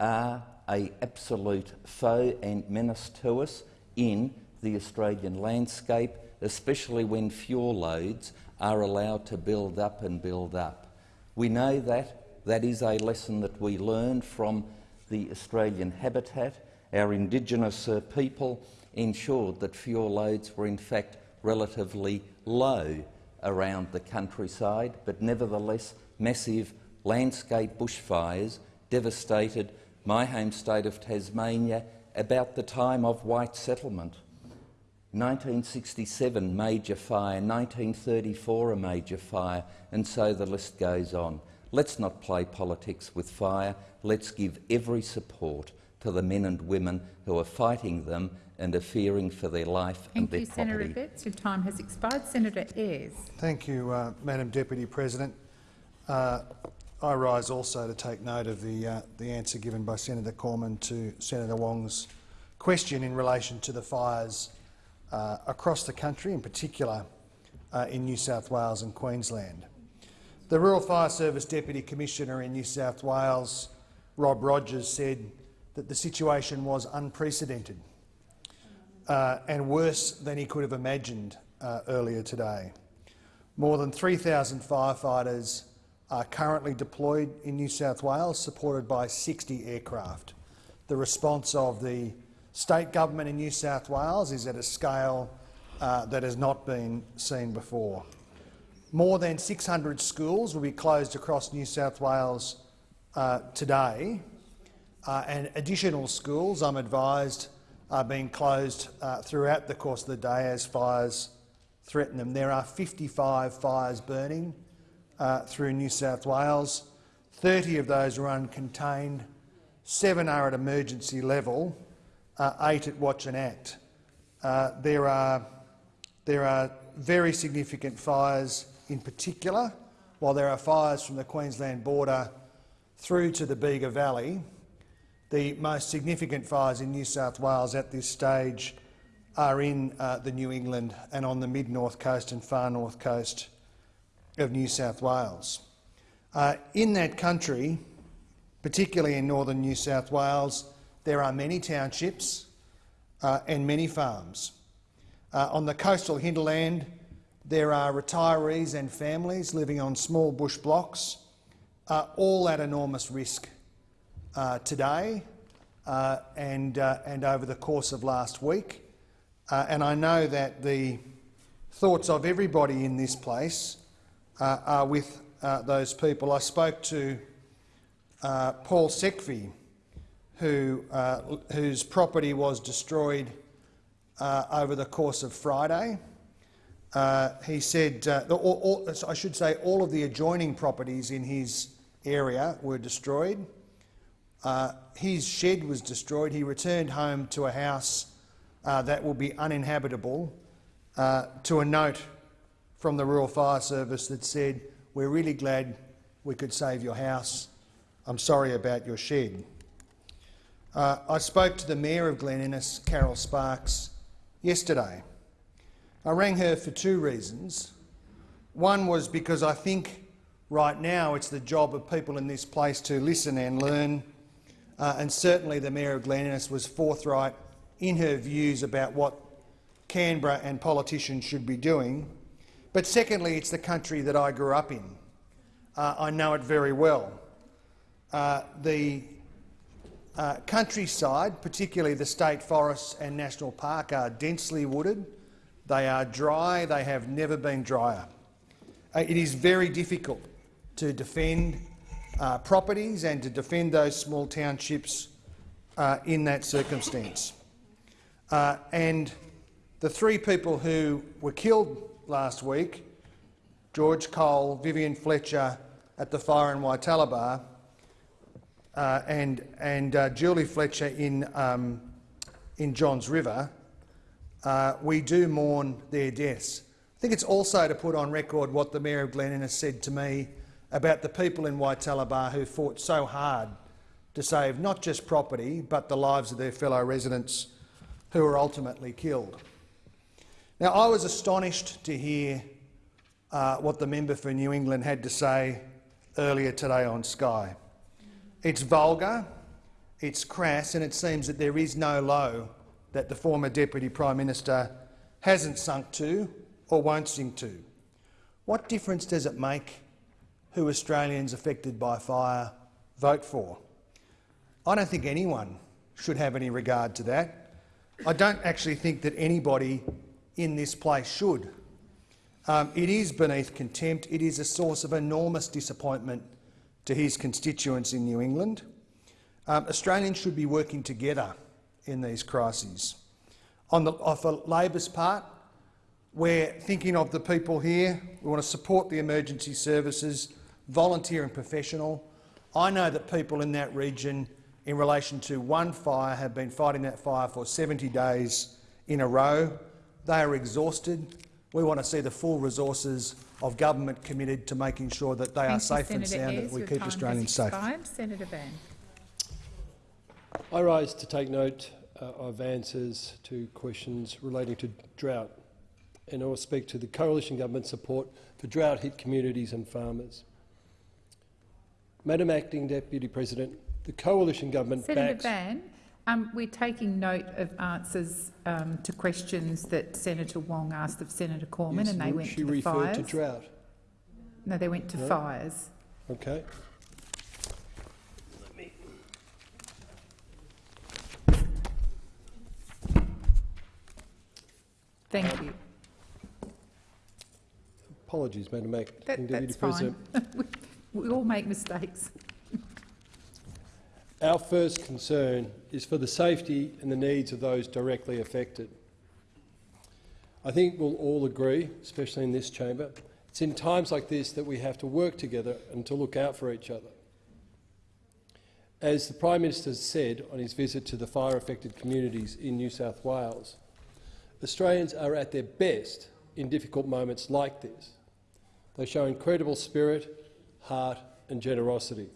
are a absolute foe and menace to us in the Australian landscape, especially when fuel loads are allowed to build up and build up. We know that. That is a lesson that we learned from the Australian habitat. Our Indigenous uh, people ensured that fuel loads were in fact relatively low around the countryside, but nevertheless massive landscape bushfires devastated my home state of Tasmania about the time of white settlement. 1967 major fire, 1934 a major fire, and so the list goes on. Let's not play politics with fire. Let's give every support to the men and women who are fighting them and are fearing for their life
Thank
and their
you,
property.
Senator Abetz. Your time has expired. Senator Ayres.
Thank you, uh, Madam Deputy President. Uh, I rise also to take note of the, uh, the answer given by Senator Cormann to Senator Wong's question in relation to the fires uh, across the country, in particular uh, in New South Wales and Queensland. The Rural Fire Service Deputy Commissioner in New South Wales, Rob Rogers, said that the situation was unprecedented uh, and worse than he could have imagined uh, earlier today. More than 3,000 firefighters are currently deployed in New South Wales, supported by 60 aircraft. The response of the state government in New South Wales is at a scale uh, that has not been seen before. More than 600 schools will be closed across New South Wales uh, today, uh, and additional schools, I'm advised, are being closed uh, throughout the course of the day as fires threaten them. There are 55 fires burning uh, through New South Wales. 30 of those are uncontained, seven are at emergency level, uh, eight at watch and act. Uh, there, are, there are very significant fires in particular, while there are fires from the Queensland border through to the Bega Valley, the most significant fires in New South Wales at this stage are in uh, the New England and on the mid-north coast and far north coast of New South Wales. Uh, in that country, particularly in northern New South Wales, there are many townships uh, and many farms. Uh, on the coastal hinterland, there are retirees and families living on small bush blocks, uh, all at enormous risk uh, today uh, and, and over the course of last week. And I know that the thoughts of everybody in this place uh, are with uh, those people. I spoke to Paul Sekvi, who, whose property was destroyed over the course of Friday. he said, all, all, I should say, all of the adjoining properties in his area were destroyed. Uh, his shed was destroyed. He returned home to a house uh, that will be uninhabitable uh, to a note from the Rural Fire Service that said, we're really glad we could save your house. I'm sorry about your shed. Uh, I spoke to the Mayor of Glen Innes, Carol Sparks, yesterday. I rang her for two reasons. One was because I think right now it's the job of people in this place to listen and learn uh, and certainly the Mayor of Glen Innes was forthright in her views about what Canberra and politicians should be doing. But secondly, it's the country that I grew up in. Uh, I know it very well. Uh, the Uh, countryside, particularly the state forests and national park, are densely wooded. They are dry. They have never been drier. Uh, it is very difficult to defend uh, properties and to defend those small townships uh, in that circumstance. And the three people who were killed last week, George Cole, Vivian Fletcher at the fire in Wytaliba, uh, and, and uh, Julie Fletcher in, um, in Johns River, uh, we do mourn their deaths. I think it's also to put on record what the Mayor of Glen Innes said to me about the people in Wytaliba who fought so hard to save not just property but the lives of their fellow residents who were ultimately killed. Now, I was astonished to hear uh, what the member for New England had to say earlier today on Sky. It's vulgar, it's crass, and it seems that there is no low that the former Deputy Prime Minister hasn't sunk to or won't sink to. What difference does it make who Australians affected by fire vote for? I don't think anyone should have any regard to that. I don't actually think that anybody in this place should. Um, it is beneath contempt. It is a source of enormous disappointment to his constituents in New England. Um, Australians should be working together in these crises. On the, for Labor's part, we're thinking of the people here. We want to support the emergency services, volunteer and professional. I know that people in that region, in relation to one fire, have been fighting that fire for 70 days in a row. They are exhausted. We want to see the full resources of government committed to making sure that they
Thank
are
you,
safe and sound,
Ayres.
that we
Your
keep
time has
Australians safe.
expired. Senator Van.
I rise to take note uh, of answers to questions relating to drought, and I will speak to the coalition government support for drought-hit communities and farmers. Madam Acting Deputy President, the coalition government
Senator
backs...
Van, um, we're taking note of answers um, to questions that Senator Wong asked of Senator Cormann,
Yes,
and they went
she
to the
referred
fires.
to drought.
No, they went to
No?
fires.
Okay.
Thank you.
Apologies, Madam Acting
That, that's fine. we, we all make mistakes.
Our first concern is for the safety and the needs of those directly affected. I think we'll all agree, especially in this chamber, it's in times like this that we have to work together and to look out for each other. As the Prime Minister said on his visit to the fire-affected communities in New South Wales, Australians are at their best in difficult moments like this. They show incredible spirit, heart and generosity.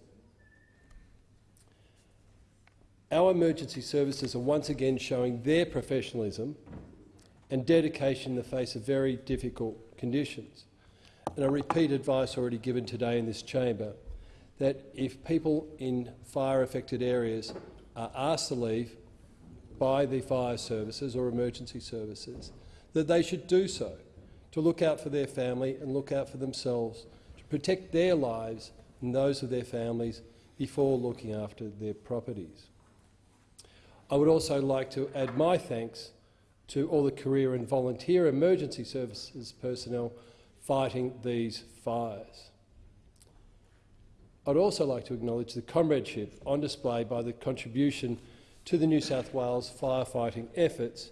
Our emergency services are once again showing their professionalism and dedication in the face of very difficult conditions. And I repeat advice already given today in this chamber that if people in fire-affected areas are asked to leave by the fire services or emergency services, that they should do so to look out for their family and look out for themselves, to protect their lives and those of their families before looking after their properties. I would also like to add my thanks to all the career and volunteer emergency services personnel fighting these fires. I'd also like to acknowledge the comradeship on display by the contribution to the New South Wales firefighting efforts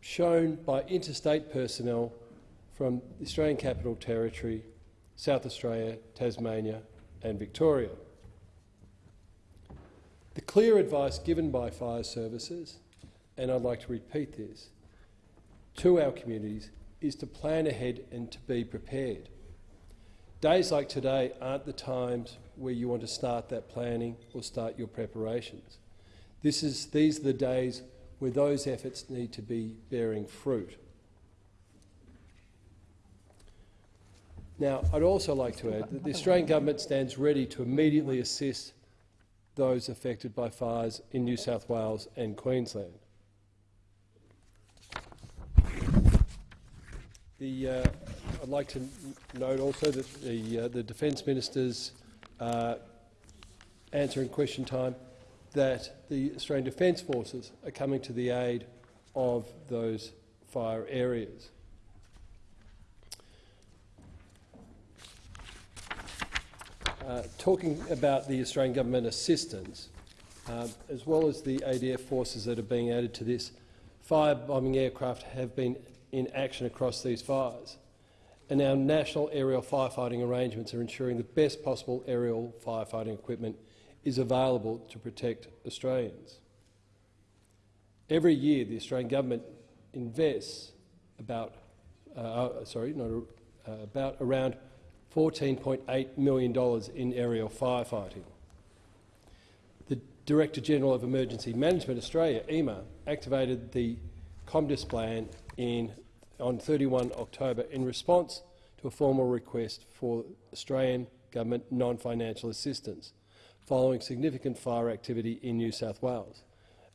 shown by interstate personnel from the Australian Capital Territory, South Australia, Tasmania and Victoria. The clear advice given by fire services, and I'd like to repeat this, to our communities is to plan ahead and to be prepared. Days like today aren't the times where you want to start that planning or start your preparations. This is, these are the days where those efforts need to be bearing fruit. Now, I'd also like to add that the Australian government stands ready to immediately assist those affected by fires in New South Wales and Queensland. The, uh, I'd like to note also that the, uh, the Defence Minister's uh, answer in question time that the Australian Defence Forces are coming to the aid of those fire areas. Uh, talking about the Australian government assistance, uh, as well as the ADF forces that are being added to this, fire-bombing aircraft have been in action across these fires. And our national aerial firefighting arrangements are ensuring the best possible aerial firefighting equipment is available to protect Australians. Every year, the Australian government invests about, uh, uh sorry, not uh, about around $14.8 million in aerial firefighting. The Director-General of Emergency Management Australia, EMA, activated the COMDISPLAN in, on 31 October in response to a formal request for Australian government non-financial assistance following significant fire activity in New South Wales,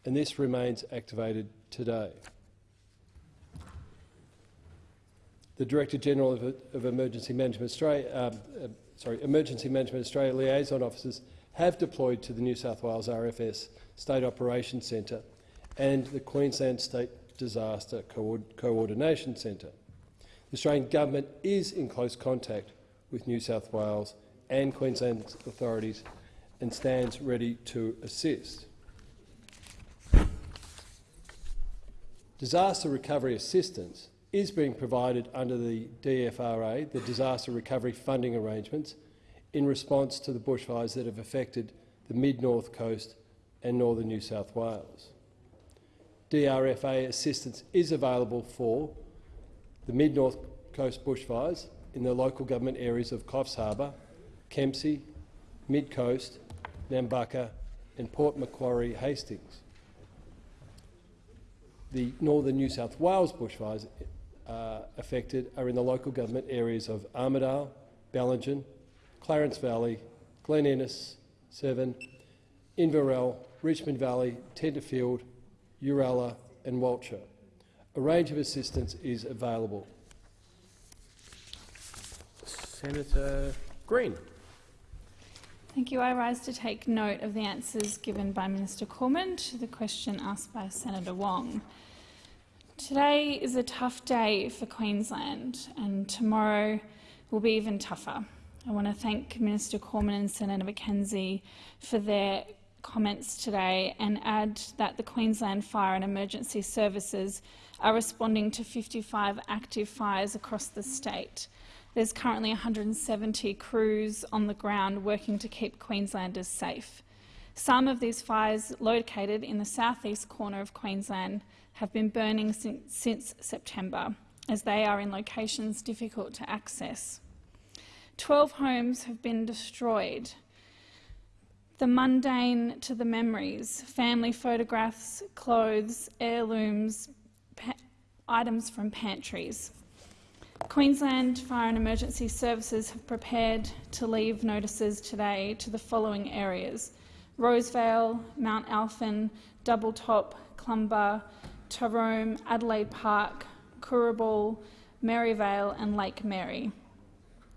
and this remains activated today. The Director General of, of Emergency Management Australia, um, uh, sorry, Emergency Management Australia liaison officers have deployed to the New South Wales RFS State Operations Centre and the Queensland State Disaster Co Coordination Centre. The Australian Government is in close contact with New South Wales and Queensland authorities and stands ready to assist. Disaster recovery assistance is being provided under the DFRA, the Disaster Recovery Funding Arrangements, in response to the bushfires that have affected the mid-north coast and northern New South Wales. DRFA assistance is available for the mid-north coast bushfires in the local government areas of Coffs Harbour, Kempsey, Mid-Coast, Nambucca and Port Macquarie Hastings. The northern New South Wales bushfires uh, affected are in the local government areas of Armidale, Bellingen, Clarence Valley, Glen Innes, Severn, Inverell, Richmond Valley, Tenterfield, Uralla and Walcha. A range of assistance is available.
Senator Green.
Thank you. I rise to take note of the answers given by Minister Cormann to the question asked by Senator Wong. Today is a tough day for Queensland and tomorrow will be even tougher. I want to thank Minister Cormann and Senator McKenzie for their comments today and add that the Queensland Fire and Emergency Services are responding to 55 active fires across the state. There's currently 170 crews on the ground working to keep Queenslanders safe. Some of these fires located in the southeast corner of Queensland have been burning since, since September, as they are in locations difficult to access. Twelve homes have been destroyed. The mundane to the memories, family photographs, clothes, heirlooms, items from pantries. Queensland Fire and Emergency Services have prepared to leave notices today to the following areas Rosevale, Mount Alford, Double Top, Clumber, Tarome, Adelaide Park, Currabul, Maryvale and Lake Mary.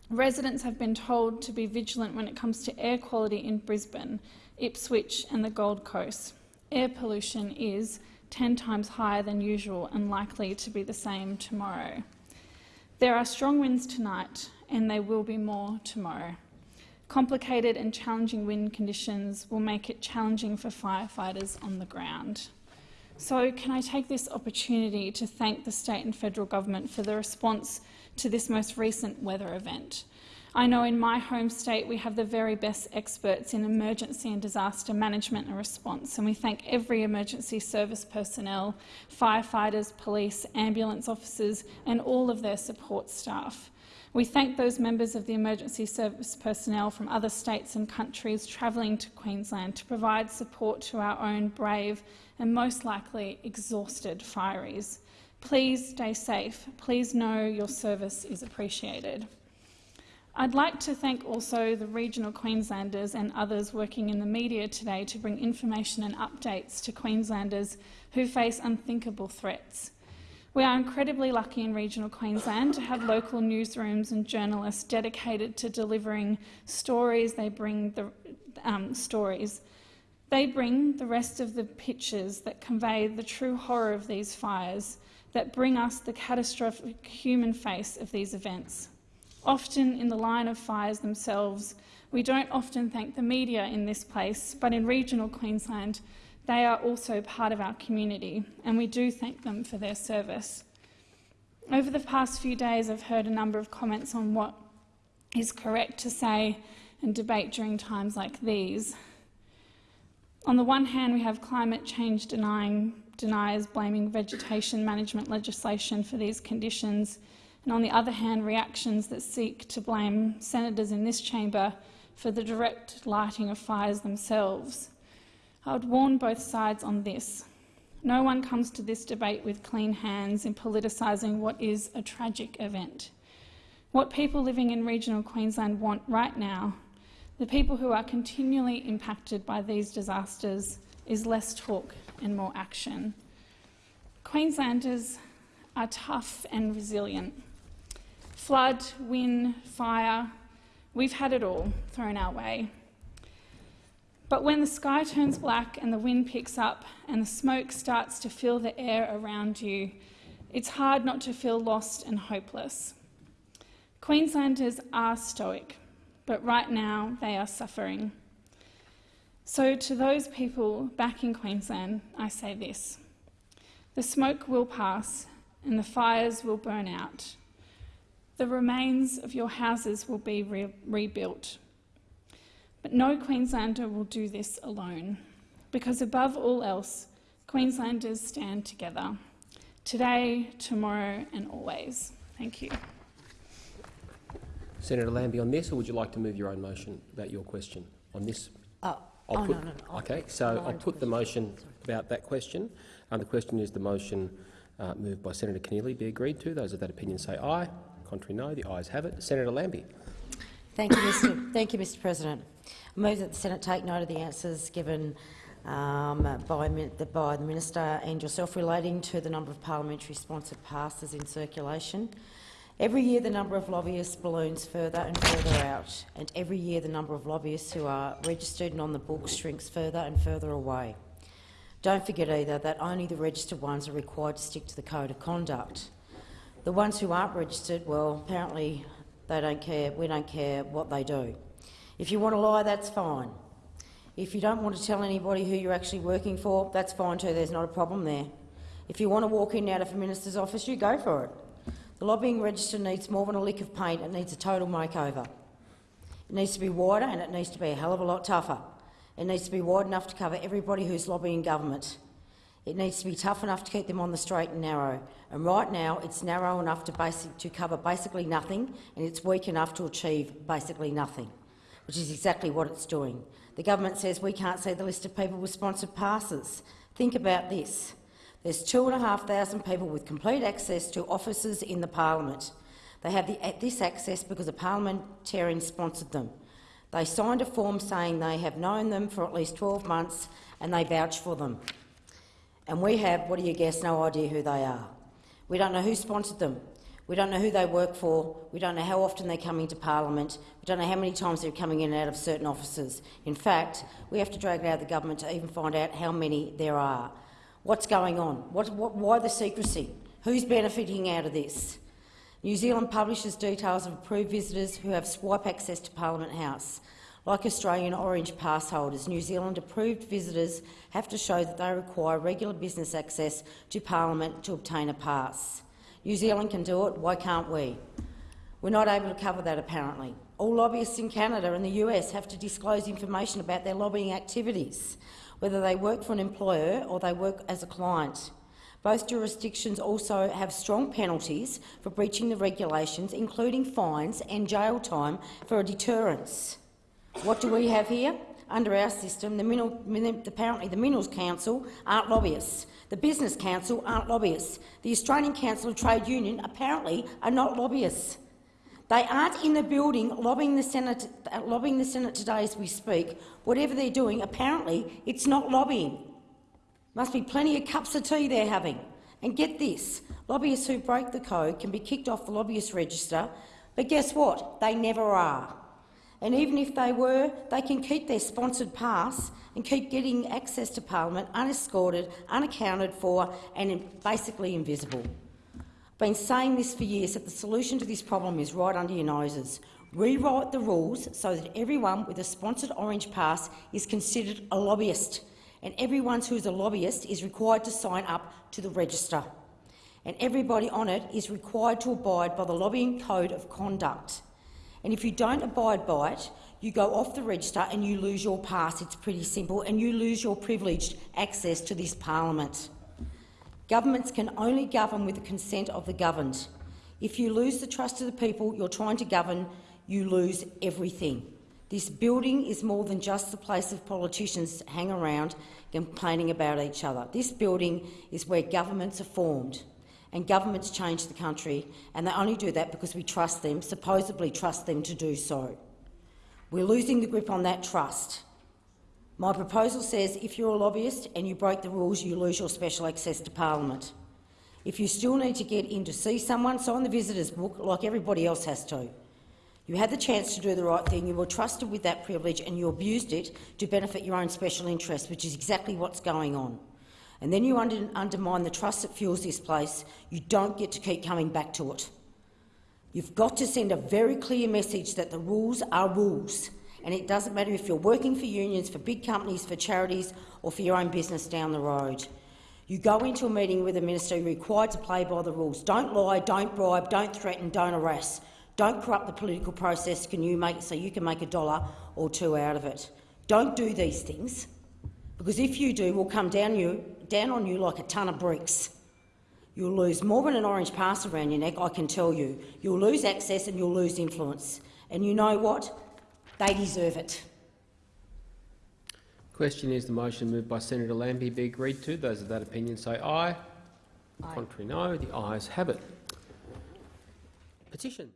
Residents have been told to be vigilant when it comes to air quality in Brisbane, Ipswich and the Gold Coast. Air pollution is 10 times higher than usual and likely to be the same tomorrow. There are strong winds tonight and there will be more tomorrow. Complicated and challenging wind conditions will make it challenging for firefighters on the ground. So can I take this opportunity to thank the state and federal government for the response to this most recent weather event. I know in my home state we have the very best experts in emergency and disaster management and response, and we thank every emergency service personnel, firefighters, police, ambulance officers and all of their support staff. We thank those members of the emergency service personnel from other states and countries travelling to Queensland to provide support to our own brave and most likely exhausted fireys. Please stay safe. Please know your service is appreciated. I'd like to thank also the regional Queenslanders and others working in the media today to bring information and updates to Queenslanders who face unthinkable threats. We are incredibly lucky in regional Queensland to have local newsrooms and journalists dedicated to delivering stories. They bring the um, stories. They bring the rest of the pictures that convey the true horror of these fires, that bring us the catastrophic human face of these events. Often in the line of fires themselves, we don't often thank the media in this place, but in regional Queensland, they are also part of our community, and we do thank them for their service. Over the past few days, I've heard a number of comments on what is correct to say and debate during times like these. On the one hand, we have climate change denying, deniers blaming vegetation management legislation for these conditions, and on the other hand, reactions that seek to blame senators in this chamber for the direct lighting of fires themselves. I would warn both sides on this. No one comes to this debate with clean hands in politicising what is a tragic event. What people living in regional Queensland want right now, the people who are continually impacted by these disasters, is less talk and more action. Queenslanders are tough and resilient. Flood, wind, fire, we've had it all thrown our way. But when the sky turns black and the wind picks up and the smoke starts to fill the air around you, it's hard not to feel lost and hopeless. Queenslanders are stoic, but right now they are suffering. So to those people back in Queensland, I say this. The smoke will pass and the fires will burn out. The remains of your houses will be re rebuilt. But no Queenslander will do this alone, because above all else, Queenslanders stand together, today, tomorrow and always. Thank you.
Senator Lambie, on this, or would you like to move your own motion about your question on this?
Oh,
I'll
oh
put,
no, no, no.
Okay, so I'll put the motion about that question. And the question is the motion uh, moved by Senator Keneally be agreed to. Those of that opinion say aye. Contrary, no. The ayes have it. Senator Lambie.
Thank you, Mr. Thank you, Mr. President. I move that the Senate take note of the answers given um, by, by the minister and yourself relating to the number of parliamentary sponsored passes in circulation. Every year the number of lobbyists balloons further and further out, and every year the number of lobbyists who are registered and on the books shrinks further and further away. Don't forget either that only the registered ones are required to stick to the code of conduct. The ones who aren't registered, well, apparently they don't care. We don't care what they do. If you want to lie, that's fine. If you don't want to tell anybody who you're actually working for, that's fine too. There's not a problem there. If you want to walk in and out of a minister's office, you go for it. The lobbying register needs more than a lick of paint. It needs a total makeover. It needs to be wider and it needs to be a hell of a lot tougher. It needs to be wide enough to cover everybody who's lobbying government. It needs to be tough enough to keep them on the straight and narrow. And right now, it's narrow enough to, basic, to cover basically nothing, and it's weak enough to achieve basically nothing, which is exactly what it's doing. The government says we can't see the list of people with sponsored passes. Think about this. There's 2,500 people with complete access to offices in the parliament. They have the, this access because a parliamentarian sponsored them. They signed a form saying they have known them for at least 12 months and they vouch for them. And we have, what do you guess, no idea who they are. We don't know who sponsored them. We don't know who they work for. We don't know how often they're coming to parliament. We don't know how many times they're coming in and out of certain offices. In fact, we have to drag it out of the government to even find out how many there are. What's going on? What, what, why the secrecy? Who's benefiting out of this? New Zealand publishes details of approved visitors who have swipe access to Parliament House. Like Australian Orange pass holders, New Zealand approved visitors have to show that they require regular business access to Parliament to obtain a pass. New Zealand can do it, why can't we? We're not able to cover that apparently. All lobbyists in Canada and the US have to disclose information about their lobbying activities, whether they work for an employer or they work as a client. Both jurisdictions also have strong penalties for breaching the regulations, including fines and jail time for a deterrence. What do we have here? Under our system, the mineral, apparently the Minerals Council aren't lobbyists. The Business Council aren't lobbyists. The Australian Council of Trade Union apparently are not lobbyists. They aren't in the building lobbying the, Senate, lobbying the Senate today as we speak. Whatever they're doing, apparently it's not lobbying. Must be plenty of cups of tea they're having. And get this, lobbyists who break the code can be kicked off the lobbyist register, but guess what? They never are. And even if they were, they can keep their sponsored pass and keep getting access to parliament unescorted, unaccounted for and basically invisible. I've been saying this for years, that the solution to this problem is right under your noses. Rewrite the rules so that everyone with a sponsored orange pass is considered a lobbyist, and everyone who is a lobbyist is required to sign up to the register. And everybody on it is required to abide by the lobbying code of conduct. And if you don't abide by it, you go off the register and you lose your pass. It's pretty simple, and you lose your privileged access to this parliament. Governments can only govern with the consent of the governed. If you lose the trust of the people you're trying to govern, you lose everything. This building is more than just the place of politicians hang around complaining about each other. This building is where governments are formed and governments change the country, and they only do that because we trust them, supposedly trust them to do so. We're losing the grip on that trust. My proposal says if you're a lobbyist and you break the rules, you lose your special access to parliament. If you still need to get in to see someone, sign the visitors book like everybody else has to. You had the chance to do the right thing, you were trusted with that privilege and you abused it to benefit your own special interests, which is exactly what's going on and then you under undermine the trust that fuels this place, you don't get to keep coming back to it. You've got to send a very clear message that the rules are rules, and it doesn't matter if you're working for unions, for big companies, for charities or for your own business down the road. You go into a meeting with a minister, you're required to play by the rules. Don't lie, don't bribe, don't threaten, don't harass. Don't corrupt the political process can you make, so you can make a dollar or two out of it. Don't do these things, because if you do, we'll come down you down on you like a ton of bricks. You'll lose more than an orange pass around your neck, I can tell you. You'll lose access and you'll lose influence. And you know what? They deserve it.
Question is the motion moved by Senator Lambie be agreed to. Those of that opinion say aye. aye. Contrary no. The ayes have it. Petition.